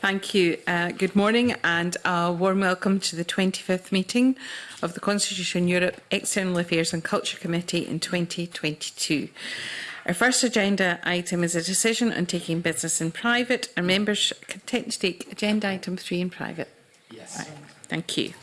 Thank you. Uh, good morning and a warm welcome to the 25th meeting of the Constitution Europe External Affairs and Culture Committee in 2022. Our first agenda item is a decision on taking business in private. Our members content to take agenda item 3 in private? Yes. Right. Thank you.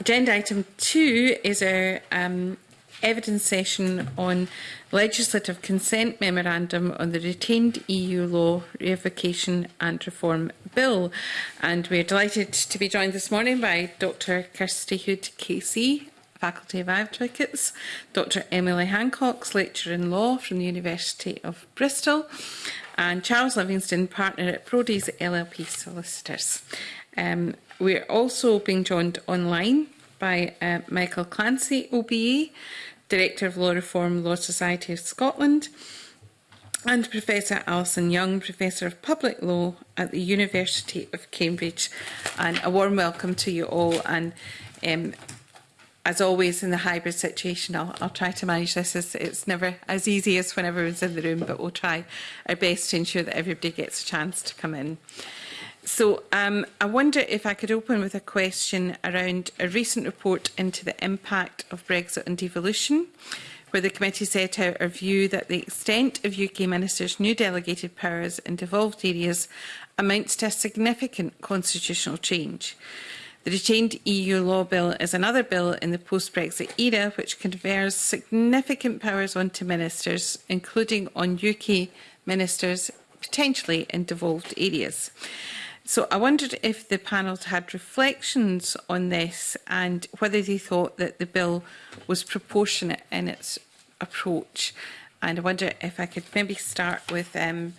Agenda item 2 is our um, evidence session on legislative consent memorandum on the retained EU law revocation and reform bill. And we are delighted to be joined this morning by Dr Kirsty Hood Casey, Faculty of Advocates, Dr Emily Hancock, Lecturer in Law from the University of Bristol, and Charles Livingston, Partner at Prody's LLP Solicitors. Um, we're also being joined online by uh, Michael Clancy, OBE, Director of Law Reform, Law Society of Scotland, and Professor Alison Young, Professor of Public Law at the University of Cambridge. And a warm welcome to you all. And um, as always in the hybrid situation, I'll, I'll try to manage this. As, it's never as easy as when everyone's in the room, but we'll try our best to ensure that everybody gets a chance to come in. So um, I wonder if I could open with a question around a recent report into the impact of Brexit and devolution, where the committee set out our view that the extent of UK ministers' new delegated powers in devolved areas amounts to a significant constitutional change. The retained EU law bill is another bill in the post-Brexit era which confers significant powers onto ministers, including on UK ministers potentially in devolved areas. So I wondered if the panel had reflections on this and whether they thought that the bill was proportionate in its approach. And I wonder if I could maybe start with um,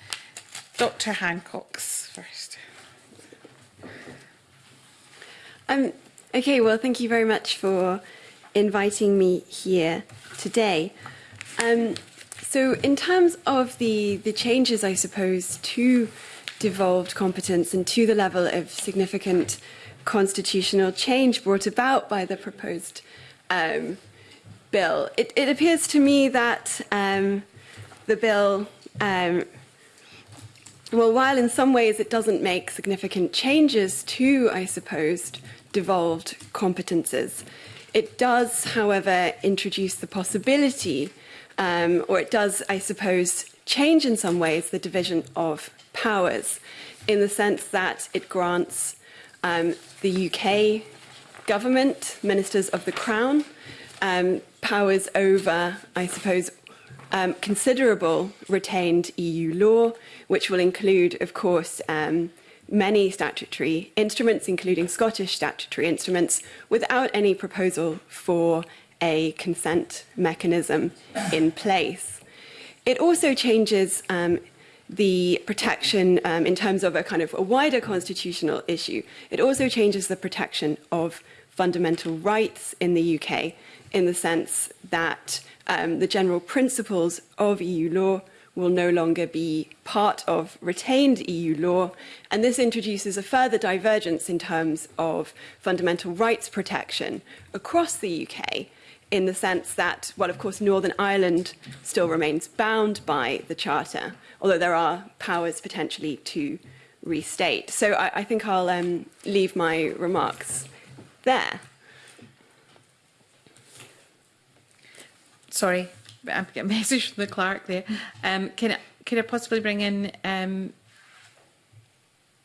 Dr Hancock's first. Um, okay, well, thank you very much for inviting me here today. Um, so in terms of the, the changes, I suppose, to devolved competence and to the level of significant constitutional change brought about by the proposed um, bill. It, it appears to me that um, the bill, um, well, while in some ways it doesn't make significant changes to, I suppose, devolved competences, it does, however, introduce the possibility, um, or it does, I suppose, change in some ways the division of powers in the sense that it grants um, the UK government, ministers of the Crown, um, powers over, I suppose, um, considerable retained EU law, which will include, of course, um, many statutory instruments, including Scottish statutory instruments, without any proposal for a consent mechanism in place. It also changes um, the protection um, in terms of a kind of a wider constitutional issue. It also changes the protection of fundamental rights in the UK in the sense that um, the general principles of EU law will no longer be part of retained EU law. And this introduces a further divergence in terms of fundamental rights protection across the UK in the sense that, well, of course, Northern Ireland still remains bound by the Charter, although there are powers potentially to restate. So I, I think I'll um, leave my remarks there. Sorry, I'm getting a message from the clerk there. Um, can, I, can I possibly bring in um,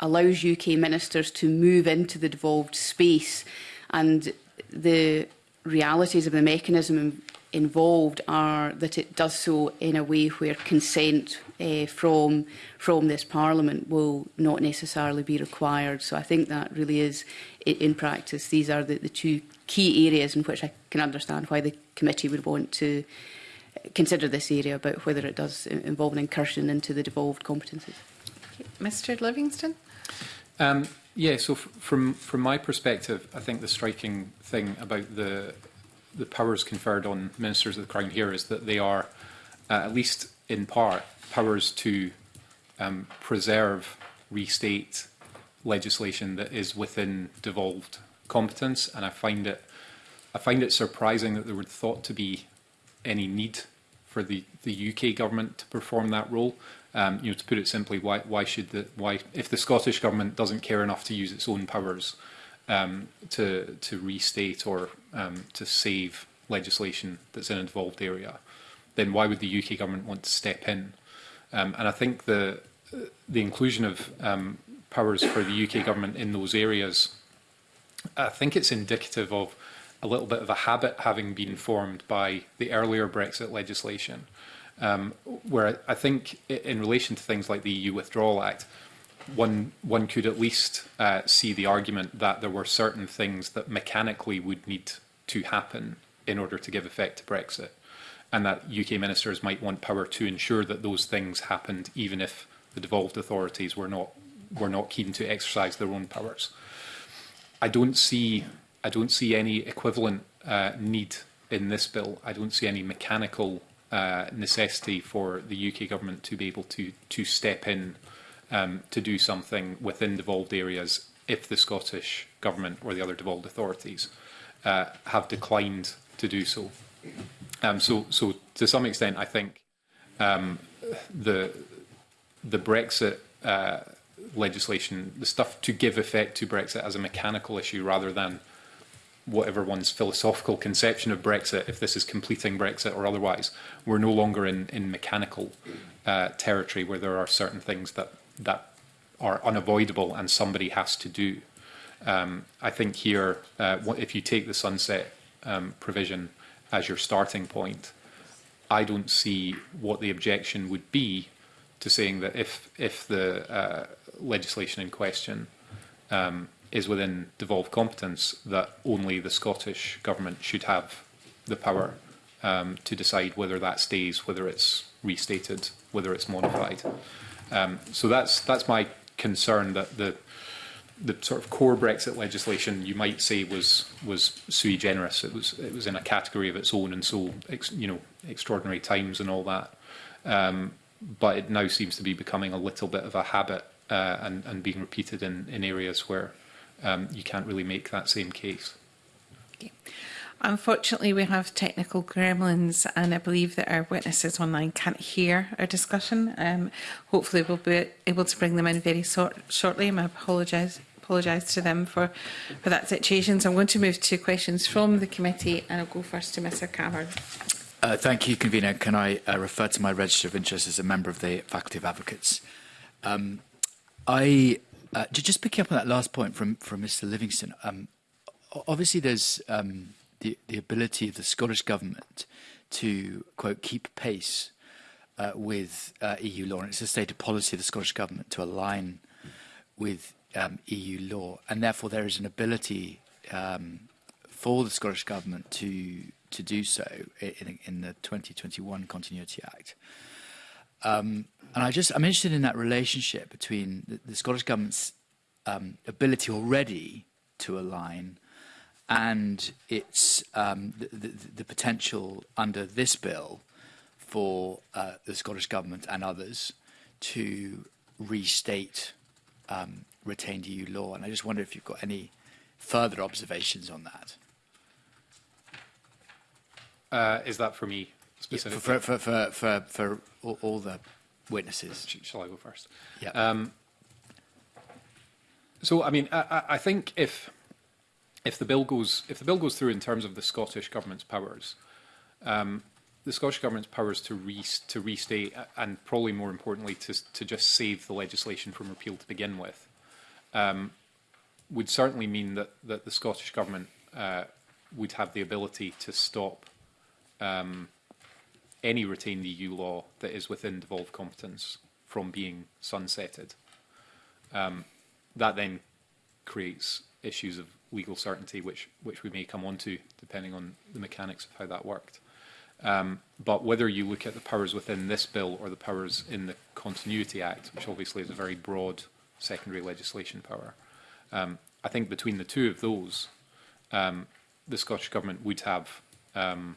allows UK ministers to move into the devolved space and the realities of the mechanism involved are that it does so in a way where consent uh, from from this parliament will not necessarily be required so i think that really is in practice these are the, the two key areas in which i can understand why the committee would want to eh, consider this area about whether it does eh, involve an incursion into the devolved competences okay. mr livingston um Yeah, so from from my perspective, I think the striking thing about the the powers conferred on ministers of the crown here is that they are, uh, at least in part, powers to um, preserve, restate legislation that is within devolved competence, and I find it I find it surprising that there would thought to be any need for the, the UK government to perform that role. Um, you know, to put it simply, why, why should the, why, if the Scottish government doesn't care enough to use its own powers um, to, to restate or um, to save legislation that's in an involved area, then why would the UK government want to step in? Um, and I think the, the inclusion of um, powers for the UK government in those areas, I think it's indicative of a little bit of a habit having been formed by the earlier Brexit legislation, um, where I think in relation to things like the EU Withdrawal Act, one one could at least uh, see the argument that there were certain things that mechanically would need to happen in order to give effect to Brexit, and that UK ministers might want power to ensure that those things happened, even if the devolved authorities were not were not keen to exercise their own powers. I don't see I don't see any equivalent uh, need in this bill. I don't see any mechanical uh, necessity for the UK government to be able to to step in um, to do something within devolved areas if the Scottish government or the other devolved authorities uh, have declined to do so. Um, so, so to some extent, I think um, the the Brexit uh, legislation, the stuff to give effect to Brexit as a mechanical issue rather than whatever one's philosophical conception of Brexit, if this is completing Brexit or otherwise, we're no longer in, in mechanical uh, territory where there are certain things that, that are unavoidable and somebody has to do. Um, I think here, uh, if you take the sunset um, provision as your starting point, I don't see what the objection would be to saying that if if the uh, legislation in question um, is within devolved competence that only the Scottish Government should have the power um, to decide whether that stays, whether it's restated, whether it's modified. Um, so that's that's my concern that the the sort of core Brexit legislation you might say was was sui generis. It was it was in a category of its own, and so ex, you know extraordinary times and all that. Um, but it now seems to be becoming a little bit of a habit uh, and, and being repeated in, in areas where um, you can't really make that same case. Okay. Unfortunately, we have technical gremlins, and I believe that our witnesses online can't hear our discussion. Um, hopefully, we'll be able to bring them in very sort shortly. I apologise apologise to them for, for that situation. So I'm going to move to questions from the committee, and I'll go first to Mr Cameron. Uh, thank you, Convener. Can I uh, refer to my register of interest as a member of the Faculty of Advocates? Um, I Uh, just picking up on that last point from, from Mr Livingston, um, obviously there's um, the, the ability of the Scottish Government to, quote, keep pace uh, with uh, EU law. And it's a stated policy of the Scottish Government to align with um, EU law. And therefore there is an ability um, for the Scottish Government to, to do so in, in the 2021 Continuity Act. Uh, Um, and I just, I'm interested in that relationship between the, the Scottish government's um, ability already to align and its um, the, the, the potential under this bill for uh, the Scottish government and others to restate um, retained EU law. And I just wonder if you've got any further observations on that. Uh, is that for me? specifically. for, for, for, for, for all, the witnesses. Shall I go first? Yeah. Um, so, I mean, I, I think if if the bill goes if the bill goes through in terms of the Scottish government's powers, um, the Scottish government's powers to re to restate uh, and probably more importantly to to just save the legislation from repeal to begin with, um, would certainly mean that that the Scottish government uh, would have the ability to stop um, any retained EU law that is within devolved competence from being sunsetted. Um, that then creates issues of legal certainty, which which we may come on to depending on the mechanics of how that worked. Um, but whether you look at the powers within this bill or the powers in the Continuity Act, which obviously is a very broad secondary legislation power, um, I think between the two of those, um, the Scottish Government would have um,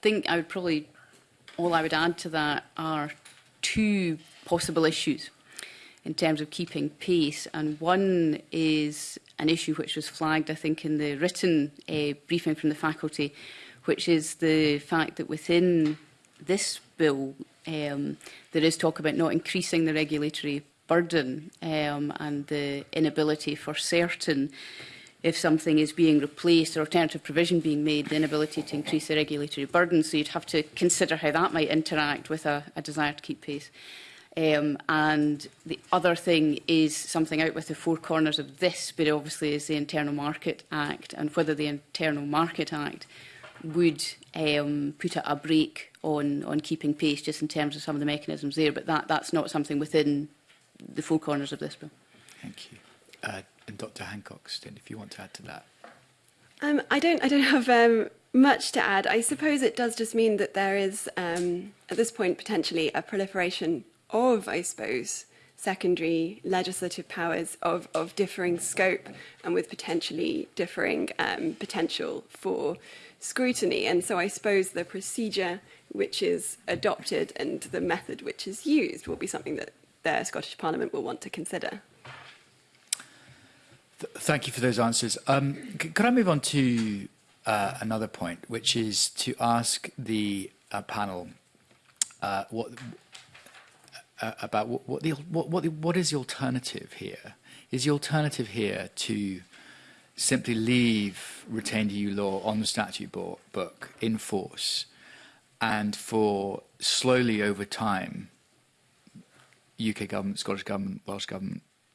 think I would probably all I would add to that are two possible issues in terms of keeping pace. And one is an issue which was flagged, I think, in the written uh, briefing from the faculty, which is the fact that within this bill, um, there is talk about not increasing the regulatory burden um, and the inability for certain uh, if something is being replaced or alternative provision being made, the inability to increase the regulatory burden. So you'd have to consider how that might interact with a, a desire to keep pace. Um, and the other thing is something out with the four corners of this, but obviously is the Internal Market Act and whether the Internal Market Act would um, put a, a break on, on keeping pace just in terms of some of the mechanisms there, but that, that's not something within the four corners of this bill. Thank you. Uh, and Dr. Hancock, stint, if you want to add to that. Um, I don't. I don't have um, much to add. I suppose it does just mean that there is, um, at this point, potentially a proliferation of, I suppose, secondary legislative powers of, of differing scope and with potentially differing um, potential for scrutiny. And so I suppose the procedure which is adopted and the method which is used will be something that the Scottish Parliament will want to consider thank you for those answers. Um, could I move on to uh, another point, which is to ask the uh, panel uh, what uh, about what, what the what what, the, what is the alternative here? Is the alternative here to simply leave retained EU law on the statute board, book in force, and for slowly over time, UK government, Scottish government, Welsh government,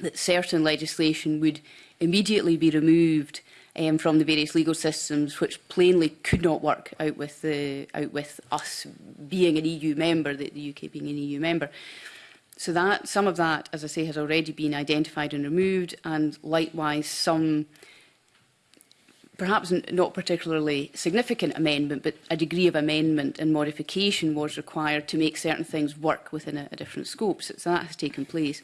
that certain legislation would immediately be removed um, from the various legal systems, which plainly could not work out with, the, out with us being an EU member, the, the UK being an EU member. So that some of that, as I say, has already been identified and removed, and likewise some perhaps not particularly significant amendment, but a degree of amendment and modification was required to make certain things work within a, a different scope. So that has taken place.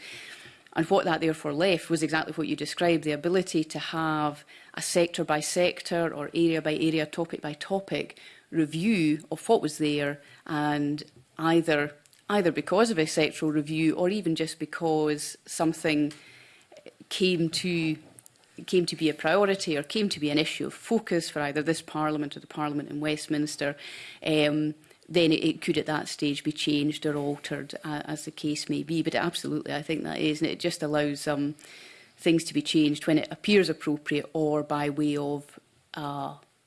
And what that therefore left was exactly what you described, the ability to have a sector by sector or area by area, topic by topic review of what was there and either either because of a sectoral review or even just because something came to came to be a priority or came to be an issue of focus for either this Parliament or the Parliament in Westminster, um, then it, it could at that stage be changed or altered uh, as the case may be. But absolutely, I think that is, and it just allows um, things to be changed when it appears appropriate or by way of uh,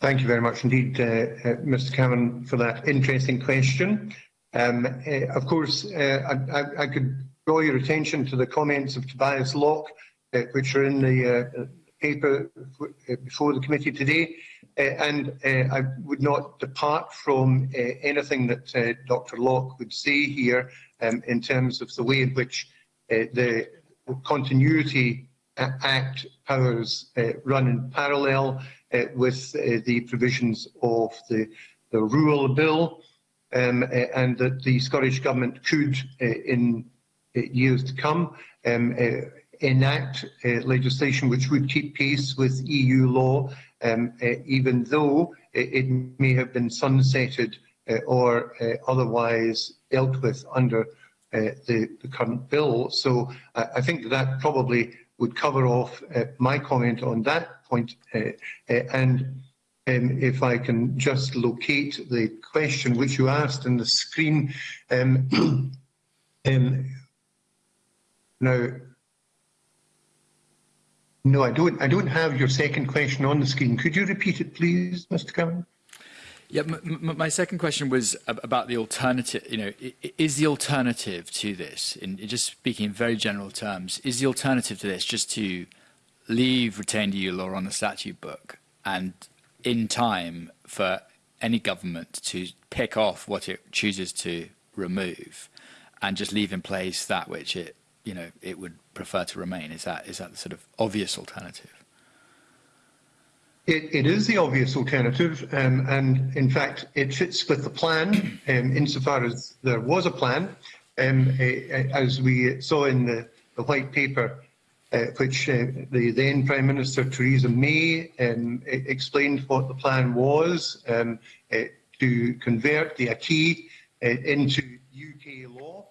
Thank you very much indeed, uh, uh Mr. Cameron, for that interesting question. Um, uh, of course, uh, I, I, I could draw your attention to the comments of Tobias Locke, uh, which are in the, uh, paper uh, before the committee today, uh, and uh, I would not depart from uh, anything that uh, Dr Locke would say here um, in terms of the way in which uh, the Continuity Act powers uh, run in parallel uh, with uh, the provisions of the, the Rural Bill, um, uh, and that the Scottish Government could, uh, in uh, years to come, um, uh, enact legislation which would keep pace with EU law, um, uh, even though it, it, may have been sunsetted uh, or uh, otherwise dealt with under the, the, current bill. So I think that probably would cover off my comment on that point. and um, if I can just locate the question which you asked in the screen. Um, um, now, No, I don't. I don't have your second question on the screen. Could you repeat it, please, Mr. Cameron? Yeah, my second question was about the alternative. You know, is the alternative to this, in just speaking in very general terms, is the alternative to this just to leave retained EU law on the statute book and in time for any government to pick off what it chooses to remove and just leave in place that which it you know it would prefer to remain. Is that is that the sort of obvious alternative? It, it is the obvious alternative, um, and in fact, it fits with the plan um, insofar as there was a plan. Um, as we saw in the, the white paper, uh, which uh, the then Prime Minister Theresa May um, explained what the plan was um, uh, to convert the acquis uh, into UK law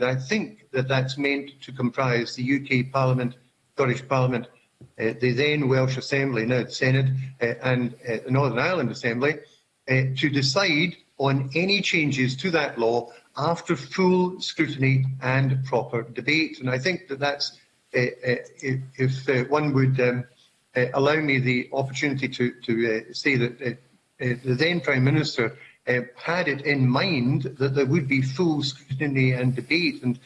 I think that that's meant to comprise the UK Parliament, Scottish Parliament, uh, the then Welsh Assembly, now the Senate, uh, and uh, the Northern Ireland Assembly, uh, to decide on any changes to that law after full scrutiny and proper debate. And I think that that's, uh, uh, if uh, one would um, uh, allow me the opportunity to, to uh, say that uh, uh, the then Prime Minister uh, had it in mind that there would be full scrutiny and debate. And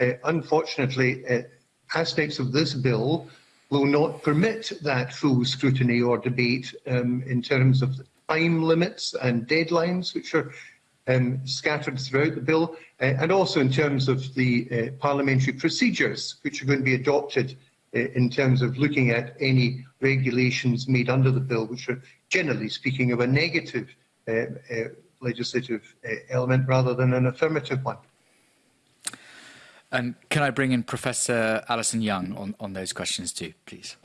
uh, unfortunately, uh, aspects of this bill will not permit that full scrutiny or debate um, in terms of time limits and deadlines, which are um, scattered throughout the bill, uh, and also in terms of the uh, parliamentary procedures, which are going to be adopted uh, in terms of looking at any regulations made under the bill, which are generally speaking of a negative uh, uh, legislative eh, element rather than an affirmative one. And can I bring in Professor Alison Young on, on those questions too, please?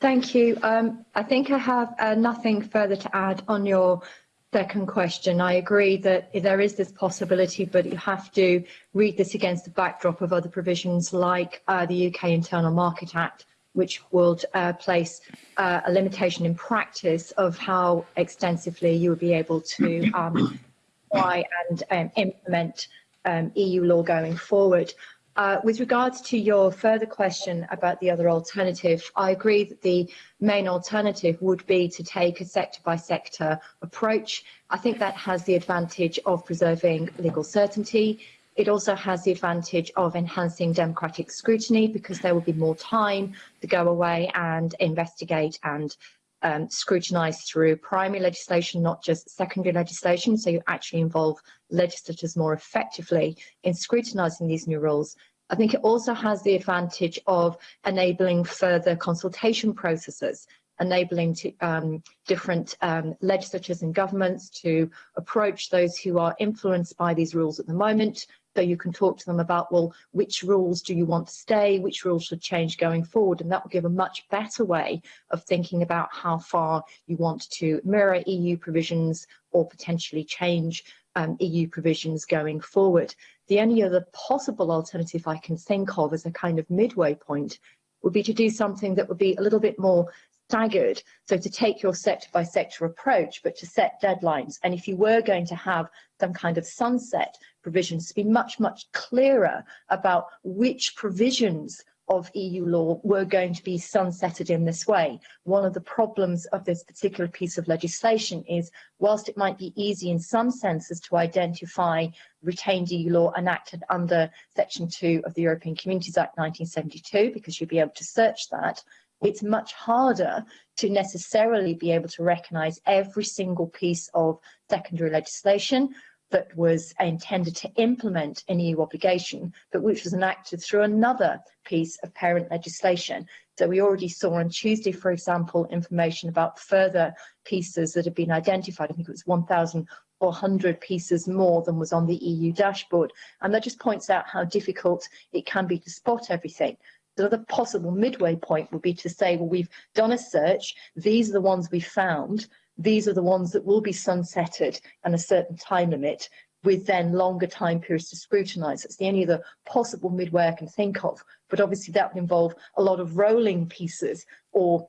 Thank you. Um, I think I have uh, nothing further to add on your second question. I agree that there is this possibility, but you have to read this against the backdrop of other provisions like uh, the UK Internal Market Act which would uh, place uh, a limitation in practice of how extensively you would be able to um, apply and um, implement um, EU law going forward. Uh, with regards to your further question about the other alternative, I agree that the main alternative would be to take a sector-by-sector -sector approach. I think that has the advantage of preserving legal certainty, It also has the advantage of enhancing democratic scrutiny because there will be more time to go away and investigate and um, through primary legislation, not just secondary legislation. So you actually involve legislators more effectively in scrutinising these new rules. I think it also has the advantage of enabling further consultation processes, enabling to, um, different um, legislatures and governments to approach those who are influenced by these rules at the moment So you can talk to them about, well, which rules do you want to stay, which rules should change going forward, and that will give a much better way of thinking about how far you want to mirror EU provisions or potentially change um, EU provisions going forward. The only other possible alternative I can think of as a kind of midway point would be to do something that would be a little bit more staggered. So to take your sector by sector approach, but to set deadlines. And if you were going to have some kind of sunset provisions to be much, much clearer about which provisions of EU law were going to be sunsetted in this way. One of the problems of this particular piece of legislation is, whilst it might be easy in some senses to identify retained EU law enacted under Section 2 of the European Communities Act 1972, because you'd be able to search that, it's much harder to necessarily be able to recognise every single piece of secondary legislation that was intended to implement an EU obligation, but which was enacted through another piece of parent legislation. So we already saw on Tuesday, for example, information about further pieces that have been identified. I think it was 1,400 pieces more than was on the EU dashboard. And that just points out how difficult it can be to spot everything. Another possible midway point would be to say, well, we've done a search. These are the ones we found These are the ones that will be sunsetted and a certain time limit, with then longer time periods to scrutinise. It's the only other possible midway I can think of. But obviously that would involve a lot of rolling pieces or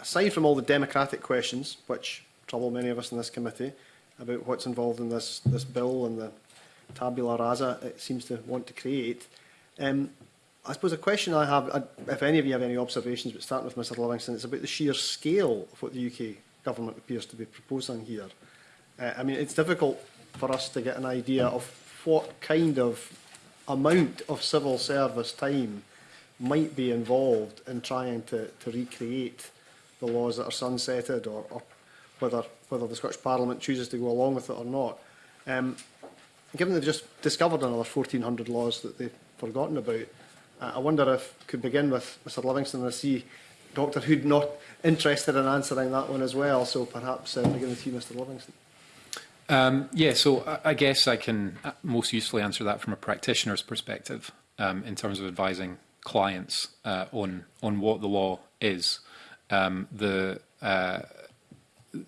aside from all the democratic questions, which trouble many of us in this committee, about what's involved in this, this bill and the tabula rasa it seems to want to create, um, I suppose a question I have, I, if any of you have any observations, but starting with Mr Livingston, it's about the sheer scale of what the UK government appears to be proposing here. Uh, I mean, it's difficult for us to get an idea of what kind of amount of civil service time might be involved in trying to, to recreate the laws that are sunsetted or, or whether, whether the Scottish Parliament chooses to go along with it or not. Um, given they've just discovered another 1,400 laws that they've forgotten about, uh, I wonder if, could begin with Mr Livingston and see Dr Hood not interested in answering that one as well. So perhaps uh, beginning with you, Mr Livingston. Um, yeah, so I, I guess I can uh, most usefully answer that from a practitioner's perspective um, in terms of advising clients uh, on on what the law is. Um, the uh,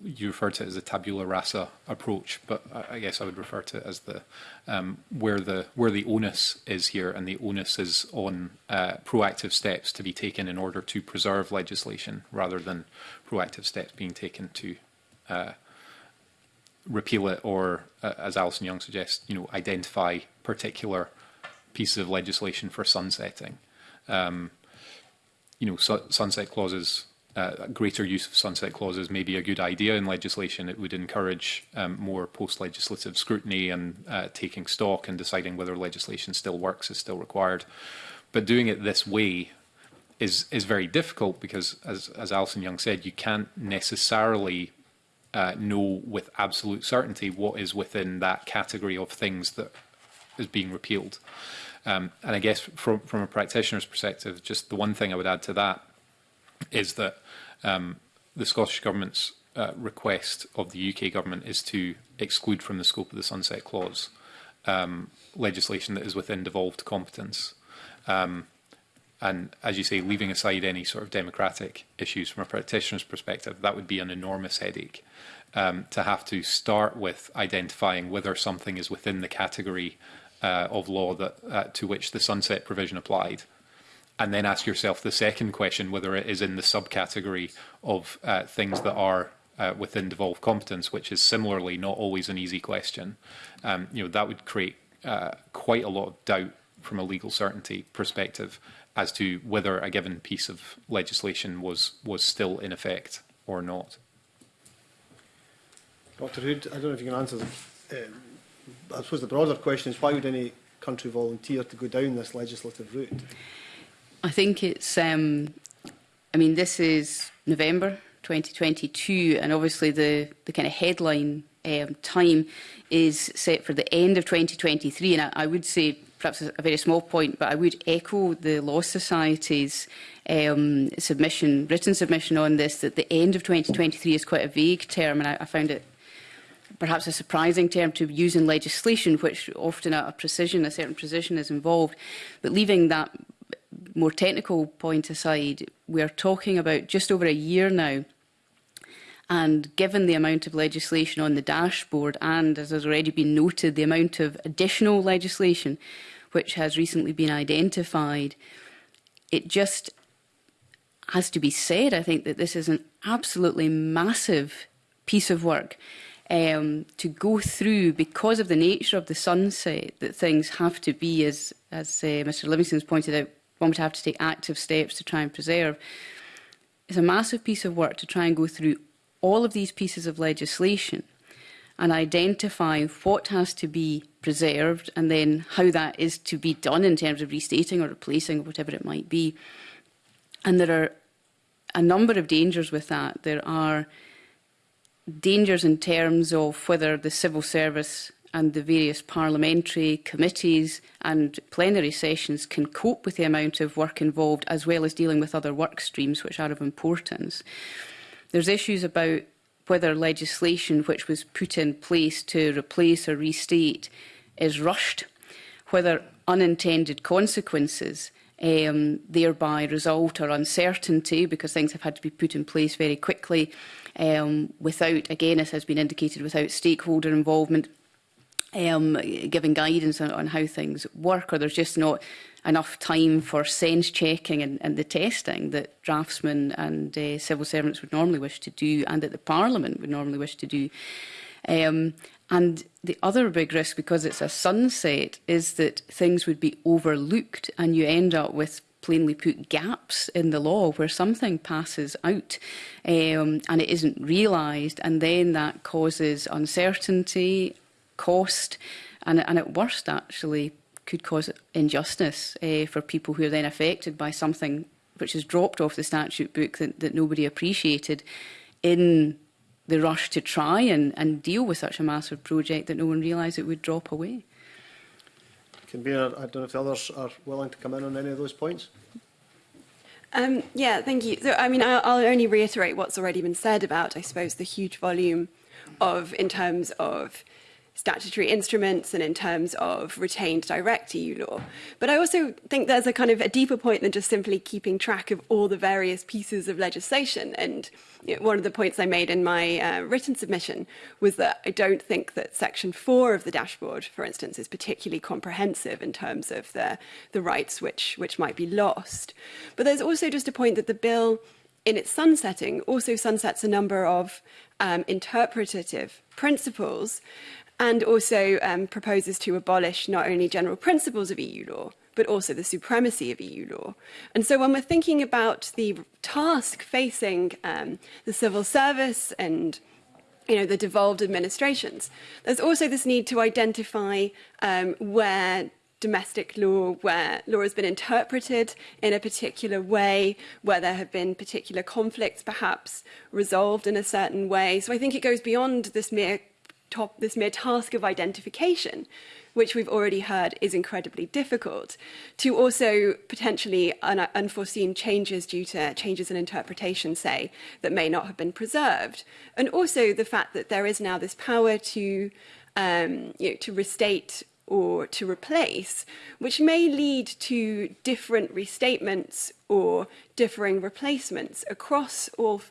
you refer to it as a tabula rasa approach, but I guess I would refer to it as the um, where the where the onus is here, and the onus is on uh, proactive steps to be taken in order to preserve legislation, rather than proactive steps being taken to uh, repeal it, or uh, as Alison Young suggests, you know, identify particular pieces of legislation for sunsetting. Um, you know, su sunset clauses uh, greater use of sunset clauses may be a good idea in legislation. It would encourage um, more post-legislative scrutiny and uh, taking stock and deciding whether legislation still works is still required. But doing it this way is is very difficult because, as as Alison Young said, you can't necessarily uh, know with absolute certainty what is within that category of things that is being repealed. Um, and I guess from from a practitioner's perspective, just the one thing I would add to that is that um, the Scottish Government's uh, request of the UK Government is to exclude from the scope of the Sunset Clause um, legislation that is within devolved competence. Um, and as you say, leaving aside any sort of democratic issues from a practitioner's perspective, that would be an enormous headache um, to have to start with identifying whether something is within the category uh, of law that uh, to which the sunset provision applied and then ask yourself the second question whether it is in the subcategory of uh, things that are uh, within devolved competence, which is similarly not always an easy question. Um, you know that would create uh, quite a lot of doubt from a legal certainty perspective as to whether a given piece of legislation was was still in effect or not. Dr. Hood, I don't know if you can answer. This. Um, I suppose the broader question is why would any country volunteer to go down this legislative route? I think it's, um, I mean, this is November 2022, and obviously the, the kind of headline um, time is set for the end of 2023. And I, I would say, perhaps a very small point, but I would echo the Law Society's um, submission, written submission on this, that the end of 2023 is quite a vague term, and I, I found it perhaps a surprising term to use in legislation, which often a precision, a certain precision is involved, but leaving that more technical point aside, we're talking about just over a year now. And given the amount of legislation on the dashboard and, as has already been noted, the amount of additional legislation which has recently been identified, it just has to be said, I think, that this is an absolutely massive piece of work um, to go through because of the nature of the sunset that things have to be, as, as uh, Mr Livingston's pointed out, one would have to take active steps to try and preserve. It's a massive piece of work to try and go through all of these pieces of legislation and identify what has to be preserved and then how that is to be done in terms of restating or replacing or whatever it might be. And there are a number of dangers with that. There are dangers in terms of whether the civil service and the various parliamentary committees and plenary sessions can cope with the amount of work involved as well as dealing with other work streams which are of importance. There's issues about whether legislation which was put in place to replace or restate is rushed, whether unintended consequences um, thereby result or uncertainty because things have had to be put in place very quickly um, without, again, as has been indicated, without stakeholder involvement um, giving guidance on, on how things work, or there's just not enough time for sense checking and, and the testing that draftsmen and uh, civil servants would normally wish to do, and that the Parliament would normally wish to do. Um, and the other big risk, because it's a sunset, is that things would be overlooked, and you end up with plainly put gaps in the law where something passes out um, and it isn't realised and then that causes uncertainty cost, and, and at worst, actually, could cause injustice uh, for people who are then affected by something which is dropped off the statute book that, that nobody appreciated in the rush to try and, and deal with such a massive project that no one realised it would drop away. Convener, I don't know if the others are willing to come in on any of those points. Um, yeah, thank you. So, I mean, I'll, I'll only reiterate what's already been said about, I suppose, the huge volume of, in terms of statutory instruments and in terms of retained direct EU law. But I also think there's a kind of a deeper point than just simply keeping track of all the various pieces of legislation. And you know, one of the points I made in my uh, written submission was that I don't think that section four of the dashboard, for instance, is particularly comprehensive in terms of the, the rights which, which might be lost. But there's also just a point that the bill in its sunsetting also sunsets a number of um, interpretative principles and also um, proposes to abolish not only general principles of EU law, but also the supremacy of EU law. And so when we're thinking about the task facing um, the civil service and you know, the devolved administrations, there's also this need to identify um, where domestic law where law has been interpreted in a particular way, where there have been particular conflicts perhaps resolved in a certain way. So I think it goes beyond this mere top, this mere task of identification, which we've already heard is incredibly difficult, to also potentially un unforeseen changes due to changes in interpretation, say, that may not have been preserved. And also the fact that there is now this power to, um, you know, to restate or to replace, which may lead to different restatements or differing replacements across all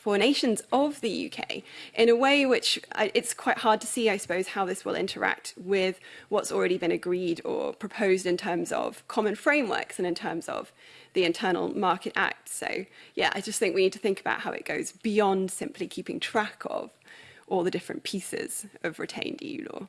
for nations of the UK in a way which uh, it's quite hard to see, I suppose, how this will interact with what's already been agreed or proposed in terms of common frameworks and in terms of the Internal Market Act. So yeah, I just think we need to think about how it goes beyond simply keeping track of all the different pieces of retained EU law.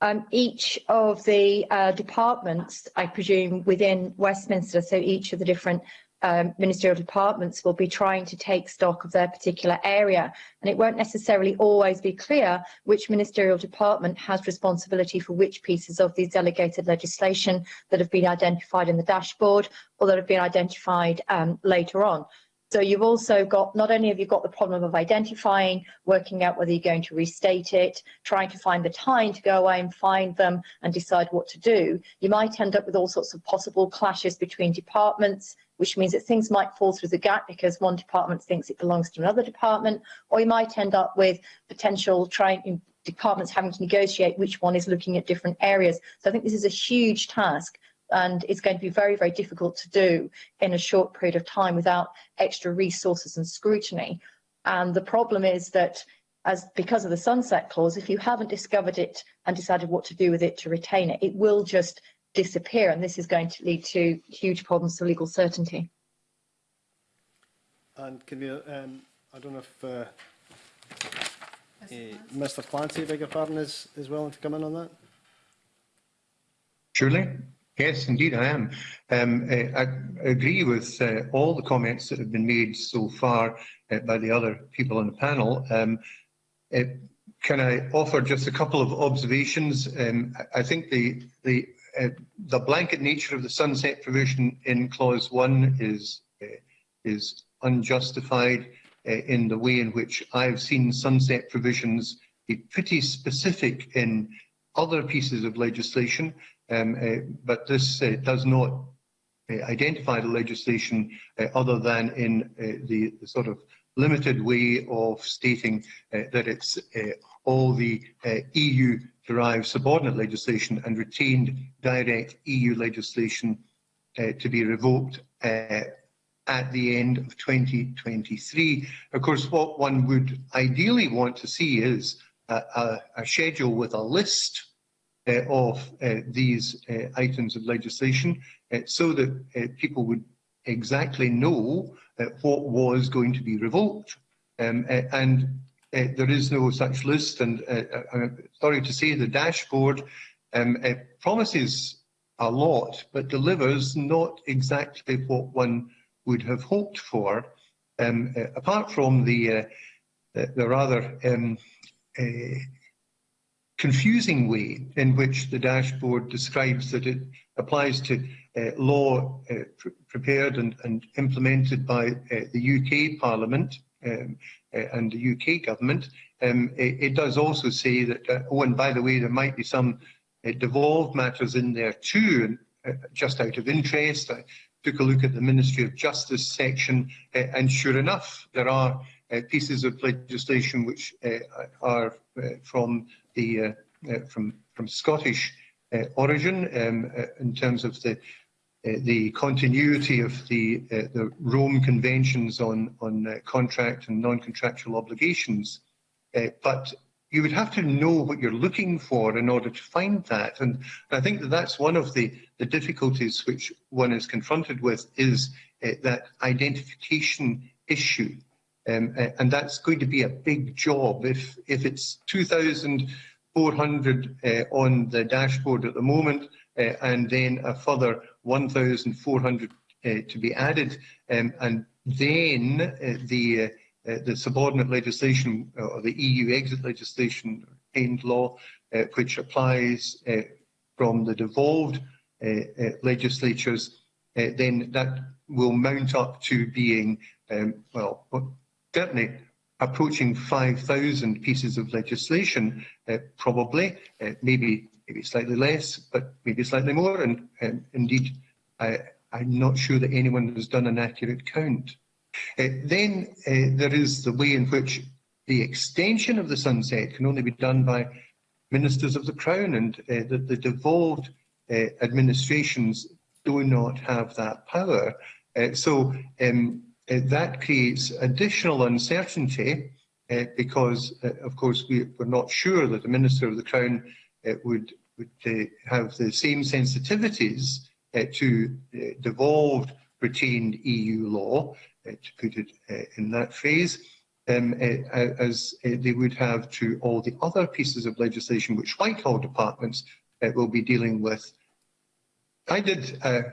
um, each of the uh, departments, I presume, within Westminster, so each of the different um, ministerial departments will be trying to take stock of their particular area. And it won't necessarily always be clear which ministerial department has responsibility for which pieces of the delegated legislation that have been identified in the dashboard or that have been identified um, later on. So you've also got, not only have you got the problem of identifying, working out whether you're going to restate it, trying to find the time to go away and find them and decide what to do, you might end up with all sorts of possible clashes between departments, which means that things might fall through the gap because one department thinks it belongs to another department, or you might end up with potential trying departments having to negotiate which one is looking at different areas. So I think this is a huge task and it's going to be very, very difficult to do in a short period of time without extra resources and scrutiny. And the problem is that as because of the sunset clause, if you haven't discovered it and decided what to do with it to retain it, it will just disappear, and this is going to lead to huge problems for legal certainty. And can we, um, I don't know if uh, Mr. Uh, Mr Clancy, beg your pardon, is, is willing to come in on that? Surely. Yes, indeed I am. Um, I, eh, I agree with uh, all the comments that have been made so far uh, by the other people on the panel. Um, uh, can I offer just a couple of observations? Um, I think the, the Uh, the blanket nature of the sunset provision in clause 1 is uh, is unjustified uh, in the way in which I've seen sunset provisions be pretty specific in other pieces of legislation, um, uh, but this uh, does not uh, identify the legislation uh, other than in uh, the, the sort of limited way of stating uh, that it's uh, all the uh, EU derive subordinate legislation and retained direct EU legislation uh, to be revoked uh, at the end of 2023. Of course, what one would ideally want to see is a, a, a schedule with a list uh, of uh, these uh, items of legislation uh, so that uh, people would exactly know uh, what was going to be revoked. Um, and uh, there is no such list, and uh, I'm sorry to say the dashboard um, it promises a lot, but delivers not exactly what one would have hoped for, um, uh, apart from the, uh, the, rather um, uh, confusing way in which the dashboard describes that it applies to law pr prepared and, and, implemented by the UK Parliament, um, and uh, the UK government. Um, it, it, does also say that, uh, oh, and by the way, there might be some uh, devolved matters in there too, and, just out of interest. I took a look at the Ministry of Justice section, and sure enough, there are pieces of legislation which are from the from from Scottish origin um, in terms of the Uh, the continuity of the, uh, the Rome Conventions on, on uh, contract and non-contractual obligations. Uh, but you would have to know what you're looking for in order to find that. And I think that that's one of the, the difficulties which one is confronted with is uh, that identification issue. Um, and that's going to be a big job. If, if it's 2,400 uh, on the dashboard at the moment, Uh, and then a further 1,400 uh, to be added, um, and then uh, the the subordinate legislation or the EU exit legislation end law, which applies from the devolved legislatures, then that will mount up to being, um, well, certainly approaching 5,000 pieces of legislation, uh, probably, uh, maybe maybe slightly less, but maybe slightly more. And um, indeed, I, I'm not sure that anyone has done an accurate count. Uh, then uh, there is the way in which the extension of the sunset can only be done by ministers of the crown and uh, the, the devolved uh, administrations do not have that power. Uh, so um, uh, that creates additional uncertainty uh, because, uh, of course, we, we're not sure that the Minister of the Crown uh, would they have the same sensitivities eh, to eh, devolved retained EU law, eh, to put it in that phase, um, as they would have to all the other pieces of legislation which, like all departments, will be dealing with. I did a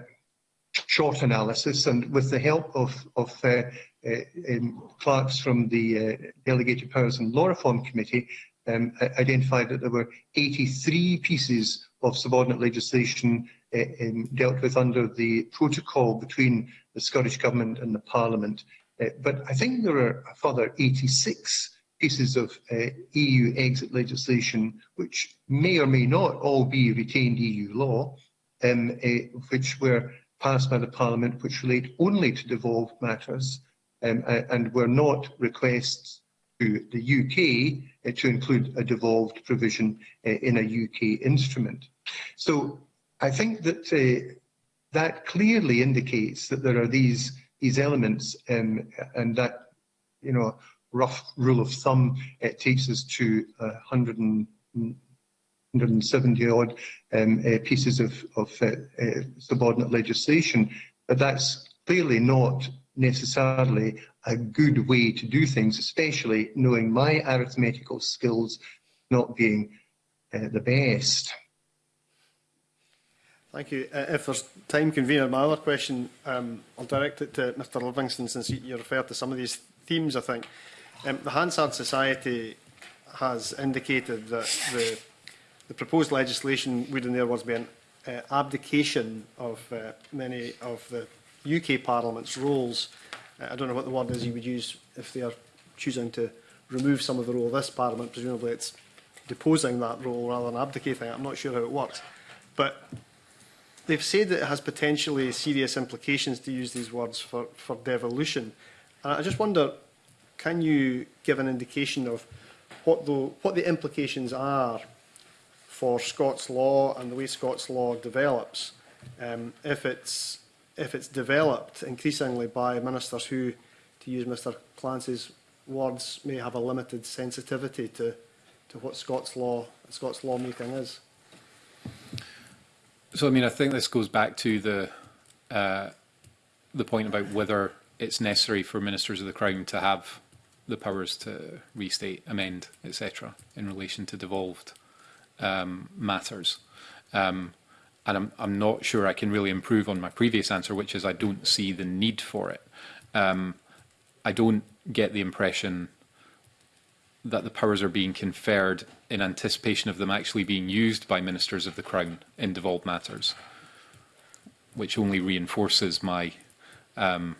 short analysis, and with the help of, of uh, uh, um, clerks from the uh, Delegated Powers and Law Reform Committee, um, identified that there were 83 pieces of subordinate legislation uh, um, dealt with under the protocol between the Scottish Government and the Parliament. Uh, but I think there are a further 86 pieces of uh, EU exit legislation which may or may not all be retained EU law, um, uh, which were passed by the Parliament which relate only to devolved matters um, and were not requests the UK uh, eh, to include a devolved provision uh, in a UK instrument. So I think that uh, that clearly indicates that there are these these elements, um, and that you know rough rule of thumb it takes us to uh, 100 and 170 odd um, uh, pieces of, of uh, subordinate legislation, but that's clearly not necessarily a good way to do things, especially knowing my arithmetical skills not being uh, the best. Thank you. Uh, if there's time, convener, my other question, um, I'll direct it to Mr Livingston since you referred to some of these themes, I think. Um, the Hansard Society has indicated that the, the proposed legislation would, in their words, be an uh, abdication of uh, many of the UK Parliament's roles. Uh, I don't know what the word is you would use if they are choosing to remove some of the role of this Parliament. Presumably it's deposing that role rather than abdicating it. I'm not sure how it works. But they've said that it has potentially serious implications to use these words for, for devolution. And I just wonder, can you give an indication of what the, what the implications are for Scots law and the way Scots law develops um, if it's if it's developed increasingly by ministers who, to use Mr Clancy's words, may have a limited sensitivity to, to what Scots law Scots lawmaking is. So, I mean, I think this goes back to the uh, the point about whether it's necessary for ministers of the Crown to have the powers to restate, amend, etc., in relation to devolved um, matters. Um, and I'm, I'm not sure I can really improve on my previous answer, which is I don't see the need for it. Um, I don't get the impression that the powers are being conferred in anticipation of them actually being used by ministers of the Crown in devolved matters, which only reinforces my um,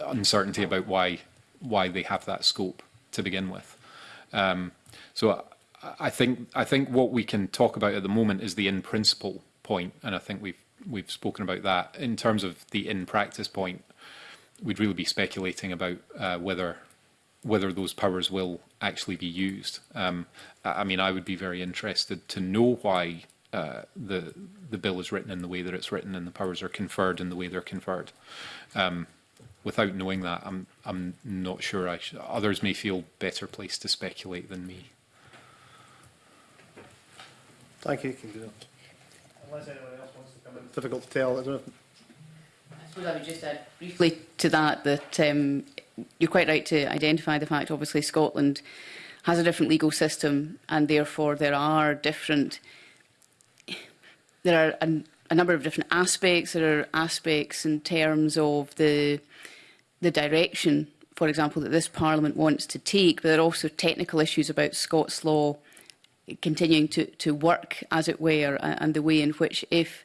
uncertainty about why why they have that scope to begin with. Um, so I, I think I think what we can talk about at the moment is the in principle point, and I think we've we've spoken about that. In terms of the in practice point, we'd really be speculating about uh, whether whether those powers will actually be used. Um, I mean, I would be very interested to know why uh, the the bill is written in the way that it's written and the powers are conferred in the way they're conferred. Um, without knowing that, I'm I'm not sure. I should, others may feel better placed to speculate than me. Thank you. Difficult to tell. I, don't know. I suppose I would just add briefly to that that um, you're quite right to identify the fact, obviously, Scotland has a different legal system and therefore there are different there are a, a number of different aspects there are aspects in terms of the the direction for example that this parliament wants to take but there are also technical issues about Scots law continuing to, to work, as it were, and the way in which if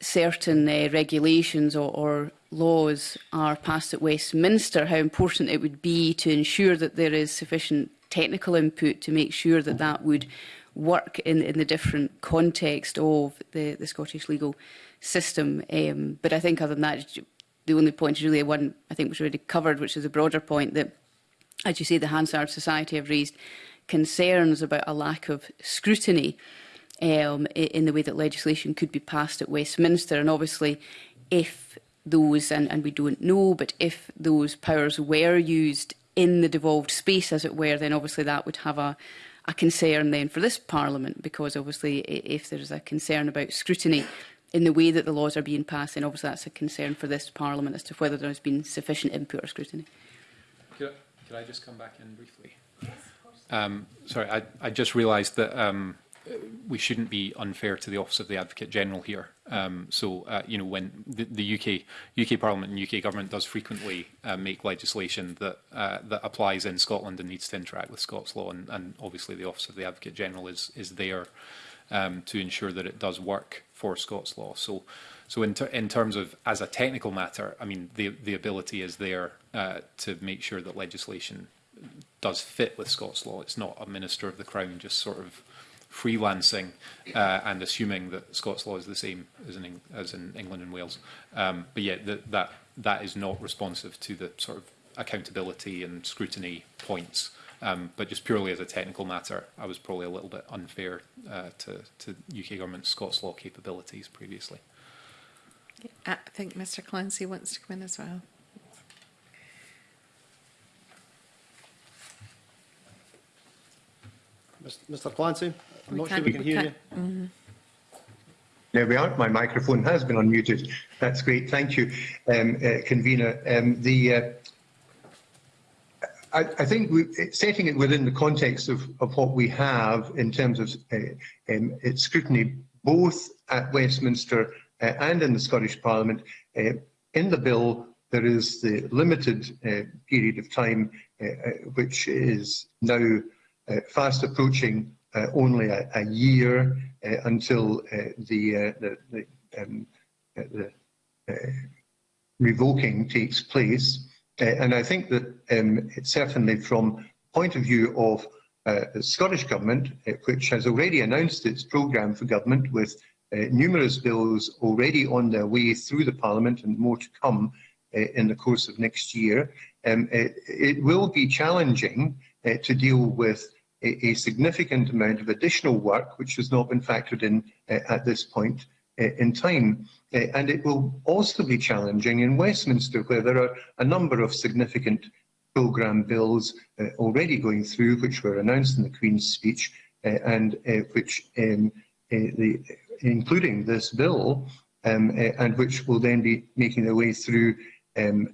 certain uh, regulations or, or laws are passed at Westminster, how important it would be to ensure that there is sufficient technical input to make sure that that would work in, in the different context of the, the Scottish legal system. Um, but I think other than that, the only point is really one I think was already covered, which is a broader point that, as you say, the Hansard Society have raised concerns about a lack of scrutiny um, in the way that legislation could be passed at Westminster. And obviously, if those, and, and we don't know, but if those powers were used in the devolved space, as it were, then obviously that would have a, a concern then for this Parliament, because obviously if there's a concern about scrutiny in the way that the laws are being passed, then obviously that's a concern for this Parliament as to whether there's been sufficient input or scrutiny. Could I, could I just come back in briefly? Yes. Um, sorry, I, I just realised that um, we shouldn't be unfair to the Office of the Advocate General here. Um, so, uh, you know, when the, the, UK UK Parliament and UK government does frequently uh, make legislation that uh, that applies in Scotland and needs to interact with Scots law, and, and obviously the Office of the Advocate General is is there um, to ensure that it does work for Scots law. So, so in, ter in terms of as a technical matter, I mean, the the ability is there uh, to make sure that legislation does fit with Scots law. It's not a minister of the crown just sort of freelancing uh, and assuming that Scots law is the same as in, as in England and Wales. Um, but yeah, that, that that is not responsive to the sort of accountability and scrutiny points. Um, but just purely as a technical matter, I was probably a little bit unfair uh, to, to UK government Scots law capabilities previously. I think Mr Clancy wants to come in as well. Mr Clancy, I'm we not sure we can we hear you. Mm -hmm. There we are. My microphone has been unmuted. That's great. Thank you, um, uh, convener. Um, the uh, I, I, think we, setting it within the context of, of what we have in terms of uh, um, its scrutiny, both at Westminster uh, and in the Scottish Parliament, uh, in the bill there is the limited uh, period of time uh, uh, which is now Uh, fast approaching uh, only a, a year uh, until the, the, um, the revoking takes place. and I think that um, certainly from point of view of the Scottish Government, which has already announced its programme for government with uh, numerous bills already on their way through the Parliament and more to come uh, in the course of next year. Um, it, it will be challenging uh, to deal with a, a, significant amount of additional work which has not been factored in uh, at this point uh, in time. Uh, and it will also be challenging in Westminster, where there are a number of significant programme bills uh, already going through, which were announced in the Queen's speech, and which, um, the, including this bill, um, and which will then be making their way through um,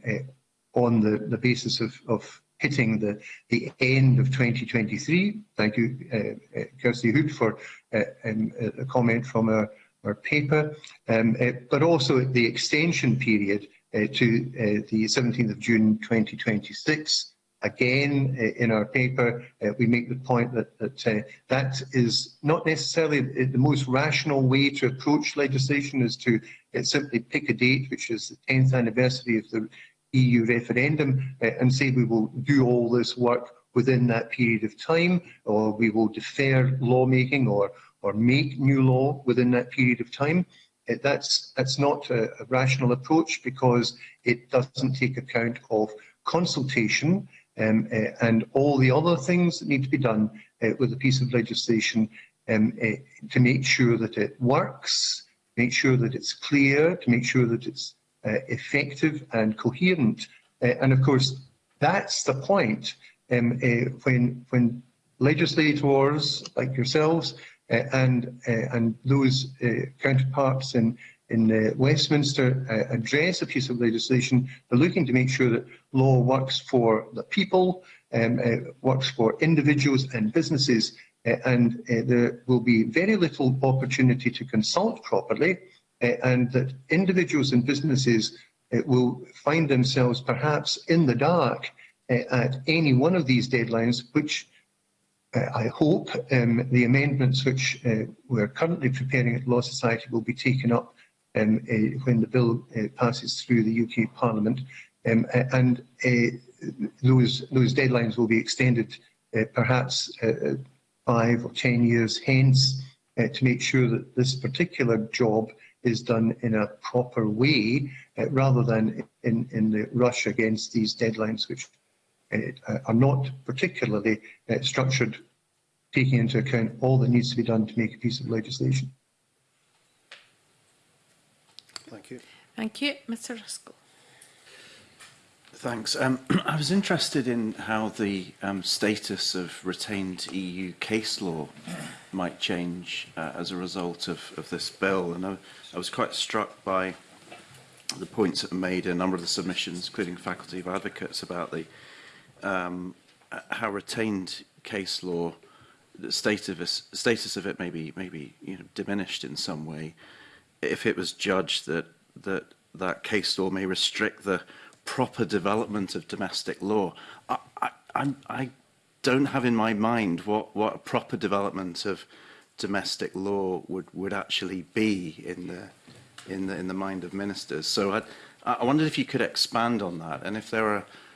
on the, the basis of, of hitting the, the end of 2023. Thank you, uh, uh, Kirsty Hood, for uh, um, uh, a comment from our, our paper, um, uh, but also the extension period uh, to uh, the 17th of June 2026. Again, uh, in our paper, uh, we make the point that that, uh, that is not necessarily the most rational way to approach legislation is to uh, simply pick a date, which is the 10th anniversary of the EU referendum uh, and say we will do all this work within that period of time, or we will defer lawmaking or, or make new law within that period of time. It, uh, that's, that's not a, a rational approach because it doesn't take account of consultation um, uh, and all the other things that need to be done uh, with a piece of legislation um, uh, to make sure that it works, make sure that it's clear, to make sure that it's Uh, effective and coherent. Uh, and of course, that's the point um, uh, when, when legislators like yourselves and, and those counterparts in, in Westminster address a piece of legislation, they're looking to make sure that law works for the people, um, works for individuals and businesses, and there will be very little opportunity to consult properly Eh, and that individuals and businesses eh, will find themselves perhaps in the dark eh, at any one of these deadlines, which I hope um, the amendments which we're currently preparing at Law Society will be taken up um, uh, when the bill uh, passes through the UK Parliament, um, and uh, those those deadlines will be extended perhaps five or ten years hence to make sure that this particular job is done in a proper way uh, rather than in, in the rush against these deadlines, which uh, uh, are not particularly uh, structured, taking into account all that needs to be done to make a piece of legislation. Thank you. Thank you. Mr Ruskell. Thanks. Um, I was interested in how the um, status of retained EU case law might change uh, as a result of, of this bill. And I, I was quite struck by the points that were made in a number of the submissions, including faculty of advocates, about the um, how retained case law, the state of it, status of it may be, may be you know, diminished in some way if it was judged that, that that case law may restrict the proper development of domestic law. I, I, I don't have in my mind what, what a proper development of domestic law would, would actually be in the, in the, in the mind of ministers. So I, I wondered if you could expand on that and if there are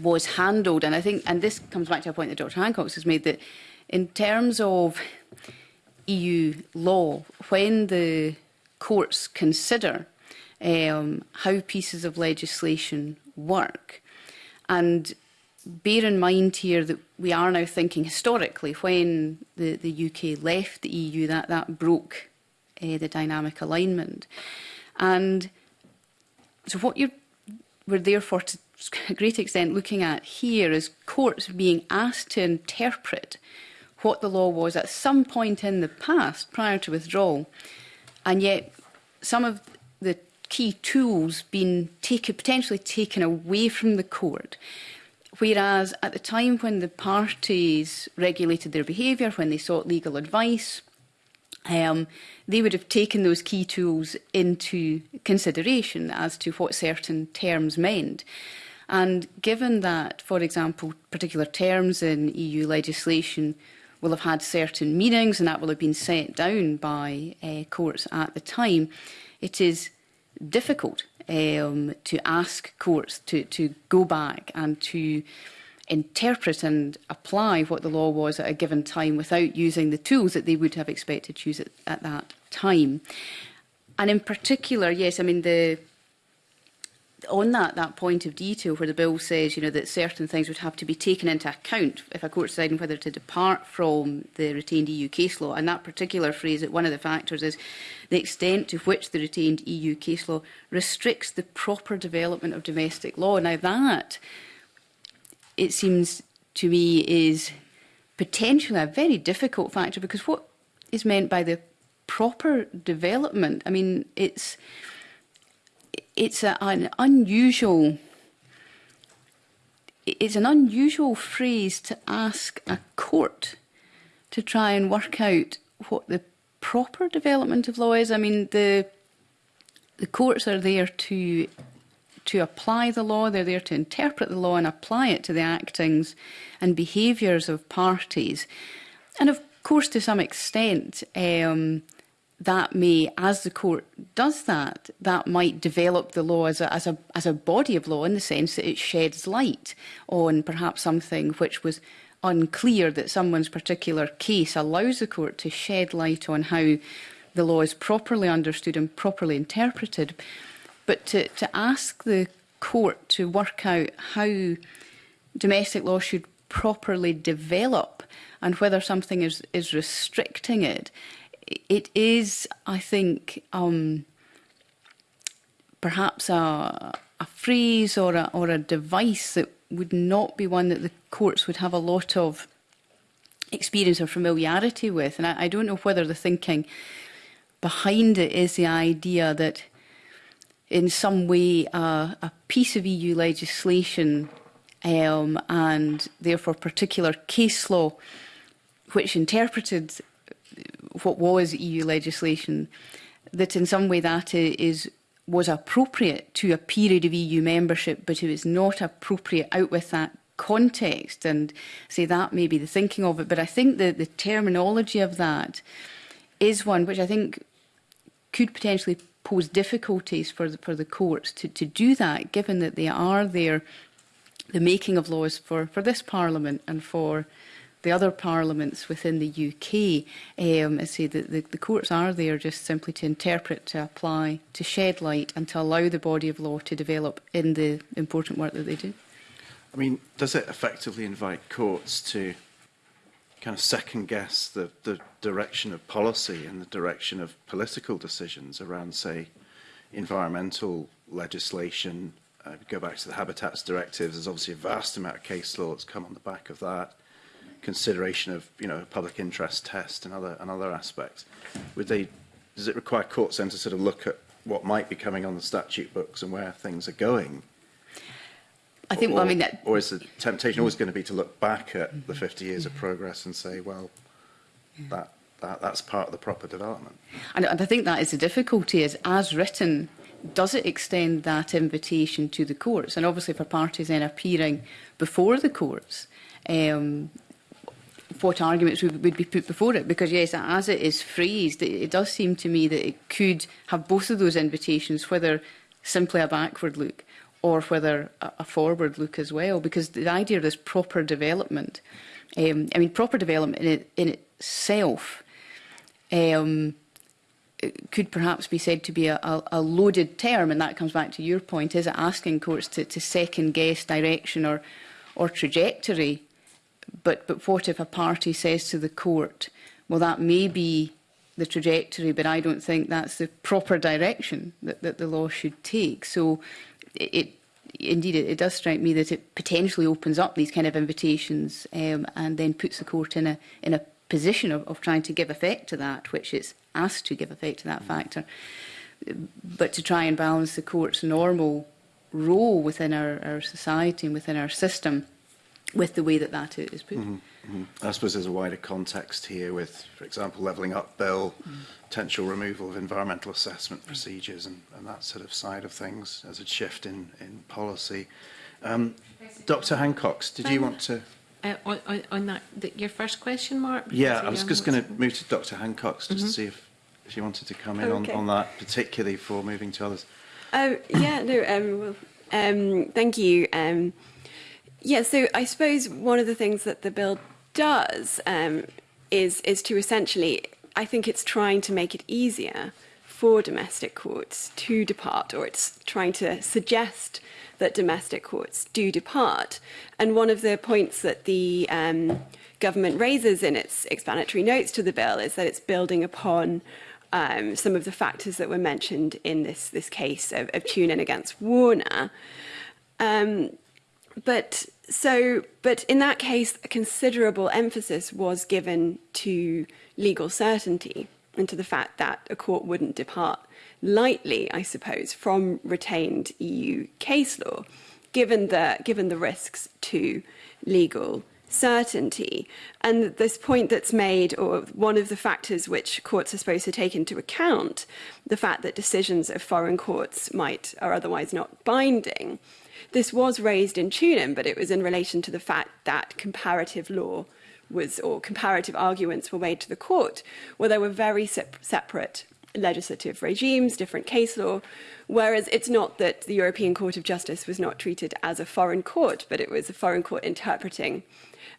was handled. And I think, and this comes back to a point that Dr Hancock has made, that in terms of EU law, when the courts consider um, how pieces of legislation work, And bear in mind here that we are now thinking historically when the, the UK left the EU, that, that broke uh, the dynamic alignment. And so what you we're therefore to a great extent looking at here is courts being asked to interpret what the law was at some point in the past prior to withdrawal. And yet some of key tools being taken, potentially taken away from the court. Whereas at the time when the parties regulated their behaviour, when they sought legal advice, um, they would have taken those key tools into consideration as to what certain terms meant. And given that, for example, particular terms in EU legislation will have had certain meanings and that will have been set down by uh, courts at the time, it is difficult um, to ask courts to, to go back and to interpret and apply what the law was at a given time without using the tools that they would have expected to use at, at that time. And in particular, yes, I mean, the on that, that point of detail where the bill says you know, that certain things would have to be taken into account if a court's deciding whether to depart from the retained EU case law, and that particular phrase that one of the factors is the extent to which the retained EU case law restricts the proper development of domestic law. Now that, it seems to me, is potentially a very difficult factor because what is meant by the proper development? I mean, it's it's a, an unusual it's an unusual phrase to ask a court to try and work out what the proper development of law is. I mean, the the courts are there to to apply the law. They're there to interpret the law and apply it to the actings and behaviours of parties. And of course, to some extent, um, that may, as the court does that, that might develop the law as a, as a, as a body of law in the sense that it sheds light on perhaps something which was unclear that someone's particular case allows the court to shed light on how the law is properly understood and properly interpreted. But to, to ask the court to work out how domestic law should properly develop and whether something is, is restricting it it is, I think, um, perhaps a, a phrase or a, or a device that would not be one that the courts would have a lot of experience or familiarity with. And I, I don't know whether the thinking behind it is the idea that in some way uh, a piece of EU legislation um, and therefore particular case law which interpreted what was EU legislation, that in some way that is was appropriate to a period of EU membership, but it was not appropriate out with that context. And say that may be the thinking of it, but I think the, the terminology of that is one which I think could potentially pose difficulties for the, for the courts to, to do that, given that they are there, the making of laws for, for this Parliament and for the other parliaments within the UK. Um, I say that the, the courts are there just simply to interpret, to apply, to shed light and to allow the body of law to develop in the important work that they do. I mean, does it effectively invite courts to kind of second guess the, the direction of policy and the direction of political decisions around, say, environmental legislation. Uh, go back to the Habitats Directive, there's obviously a vast amount of case law that's come on the back of that consideration of you know public interest test and other and other aspects. Would they? Does it require courts then to sort of look at what might be coming on the statute books and where things are going? I think. Or, well, I mean, that... or is the temptation always going to be to look back at the 50 years of progress and say, well, yeah. that that that's part of the proper development? And, and I think that is the difficulty. Is as written. Does it extend that invitation to the courts? And obviously, for parties then appearing before the courts, um, what arguments would, be put before it. Because, yes, as it is phrased, it, it does seem to me that it could have both of those invitations, whether simply a backward look or whether a, a forward look as well. Because the idea of this proper development, um, I mean, proper development in, it, in itself um, it could perhaps be said to be a, a, a loaded term, and that comes back to your point. Is it asking courts to, to second-guess direction or, or trajectory But, but what if a party says to the court, well, that may be the trajectory, but I don't think that's the proper direction that, that the law should take. So it, it indeed, it, it does strike me that it potentially opens up these kind of invitations um, and then puts the court in a, in a position of, of trying to give effect to that, which it's asked to give effect to that factor. But to try and balance the court's normal role within our, our society and within our system with the way that that is put. Mm -hmm. Mm -hmm. I suppose there's a wider context here with, for example, levelling up bill, mm -hmm. potential removal of environmental assessment procedures and, and that sort of side of things as a shift in, in policy. Um, Dr Hancocks, did um, you want to... Uh, uh on, on that, the, your first question, Mark? Yeah, I was just going to move to Dr Hancocks just to mm-hmm. see if, if you wanted to come in okay. on, on that, particularly for moving to others. Oh, yeah, no, um, well, um, thank you. Um, Yeah, so I suppose one of the things that the bill does um, is is to essentially, I think it's trying to make it easier for domestic courts to depart, or it's trying to suggest that domestic courts do depart. And one of the points that the um, government raises in its explanatory notes to the bill is that it's building upon um, some of the factors that were mentioned in this this case of, of in against Warner. Um, but so but in that case a considerable emphasis was given to legal certainty and to the fact that a court wouldn't depart lightly i suppose from retained eu case law given the given the risks to legal certainty and this point that's made or one of the factors which courts are supposed to take into account the fact that decisions of foreign courts might are otherwise not binding This was raised in Tunin, but it was in relation to the fact that comparative law was, or comparative arguments were made to the court, where there were very separate legislative regimes, different case law, whereas it's not that the European Court of Justice was not treated as a foreign court, but it was a foreign court interpreting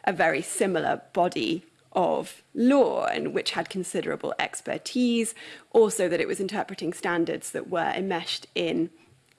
a very similar body of law and which had considerable expertise, also that it was interpreting standards that were enmeshed in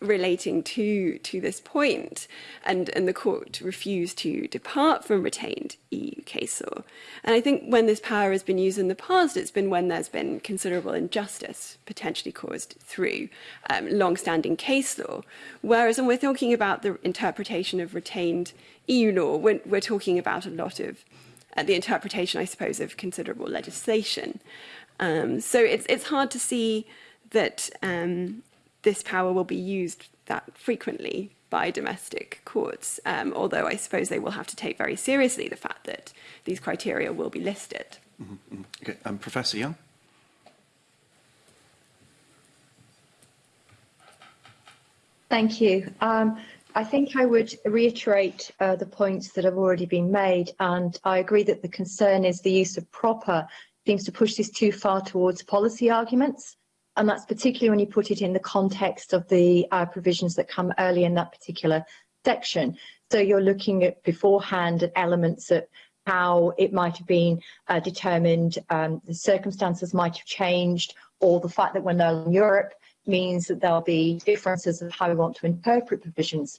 relating to to this point and and the court refused to depart from retained EU case law and I think when this power has been used in the past it's been when there's been considerable injustice potentially caused through um, long-standing case law whereas when we're talking about the interpretation of retained EU law we're, we're talking about a lot of uh, the interpretation I suppose of considerable legislation um, so it's it's hard to see that um, this power will be used that frequently by domestic courts, um, although I suppose they will have to take very seriously the fact that these criteria will be listed. Mm -hmm. okay. um, Professor Young? Thank you. Um, I think I would reiterate uh, the points that have already been made, and I agree that the concern is the use of proper seems to push this too far towards policy arguments. and that's particularly when you put it in the context of the uh, provisions that come early in that particular section. So you're looking at beforehand at elements of how it might have been uh, determined, um, the circumstances might have changed, or the fact that we're now in Europe means that there'll be differences of how we want to interpret provisions.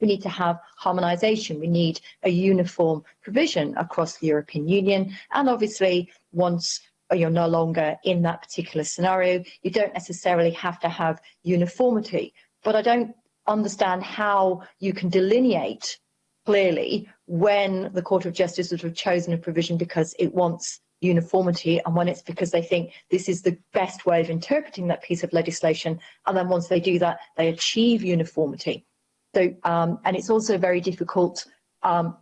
we need to have harmonisation, we need a uniform provision across the European Union, and obviously once you're no longer in that particular scenario. You don't necessarily have to have uniformity, but I don't understand how you can delineate clearly when the Court of Justice would have chosen a provision because it wants uniformity and when it's because they think this is the best way of interpreting that piece of legislation and then once they do that they achieve uniformity so um, and it's also very difficult um,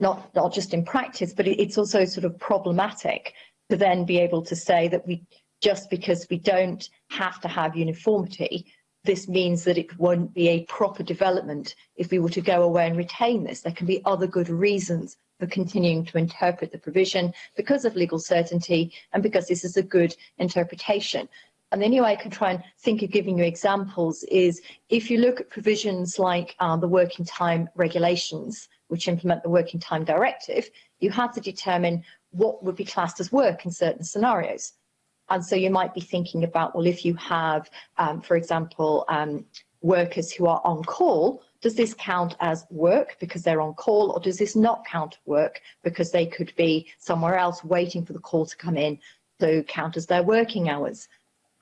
not not just in practice but it's also sort of problematic to then be able to say that we just because we don't have to have uniformity, this means that it won't be a proper development if we were to go away and retain this. There can be other good reasons for continuing to interpret the provision because of legal certainty and because this is a good interpretation. And the only way I can try and think of giving you examples is if you look at provisions like uh, the working time regulations, which implement the working time directive, you have to determine what would be classed as work in certain scenarios. And so you might be thinking about, well, if you have, um, for example, um, workers who are on call, does this count as work because they're on call or does this not count work because they could be somewhere else waiting for the call to come in, so count as their working hours?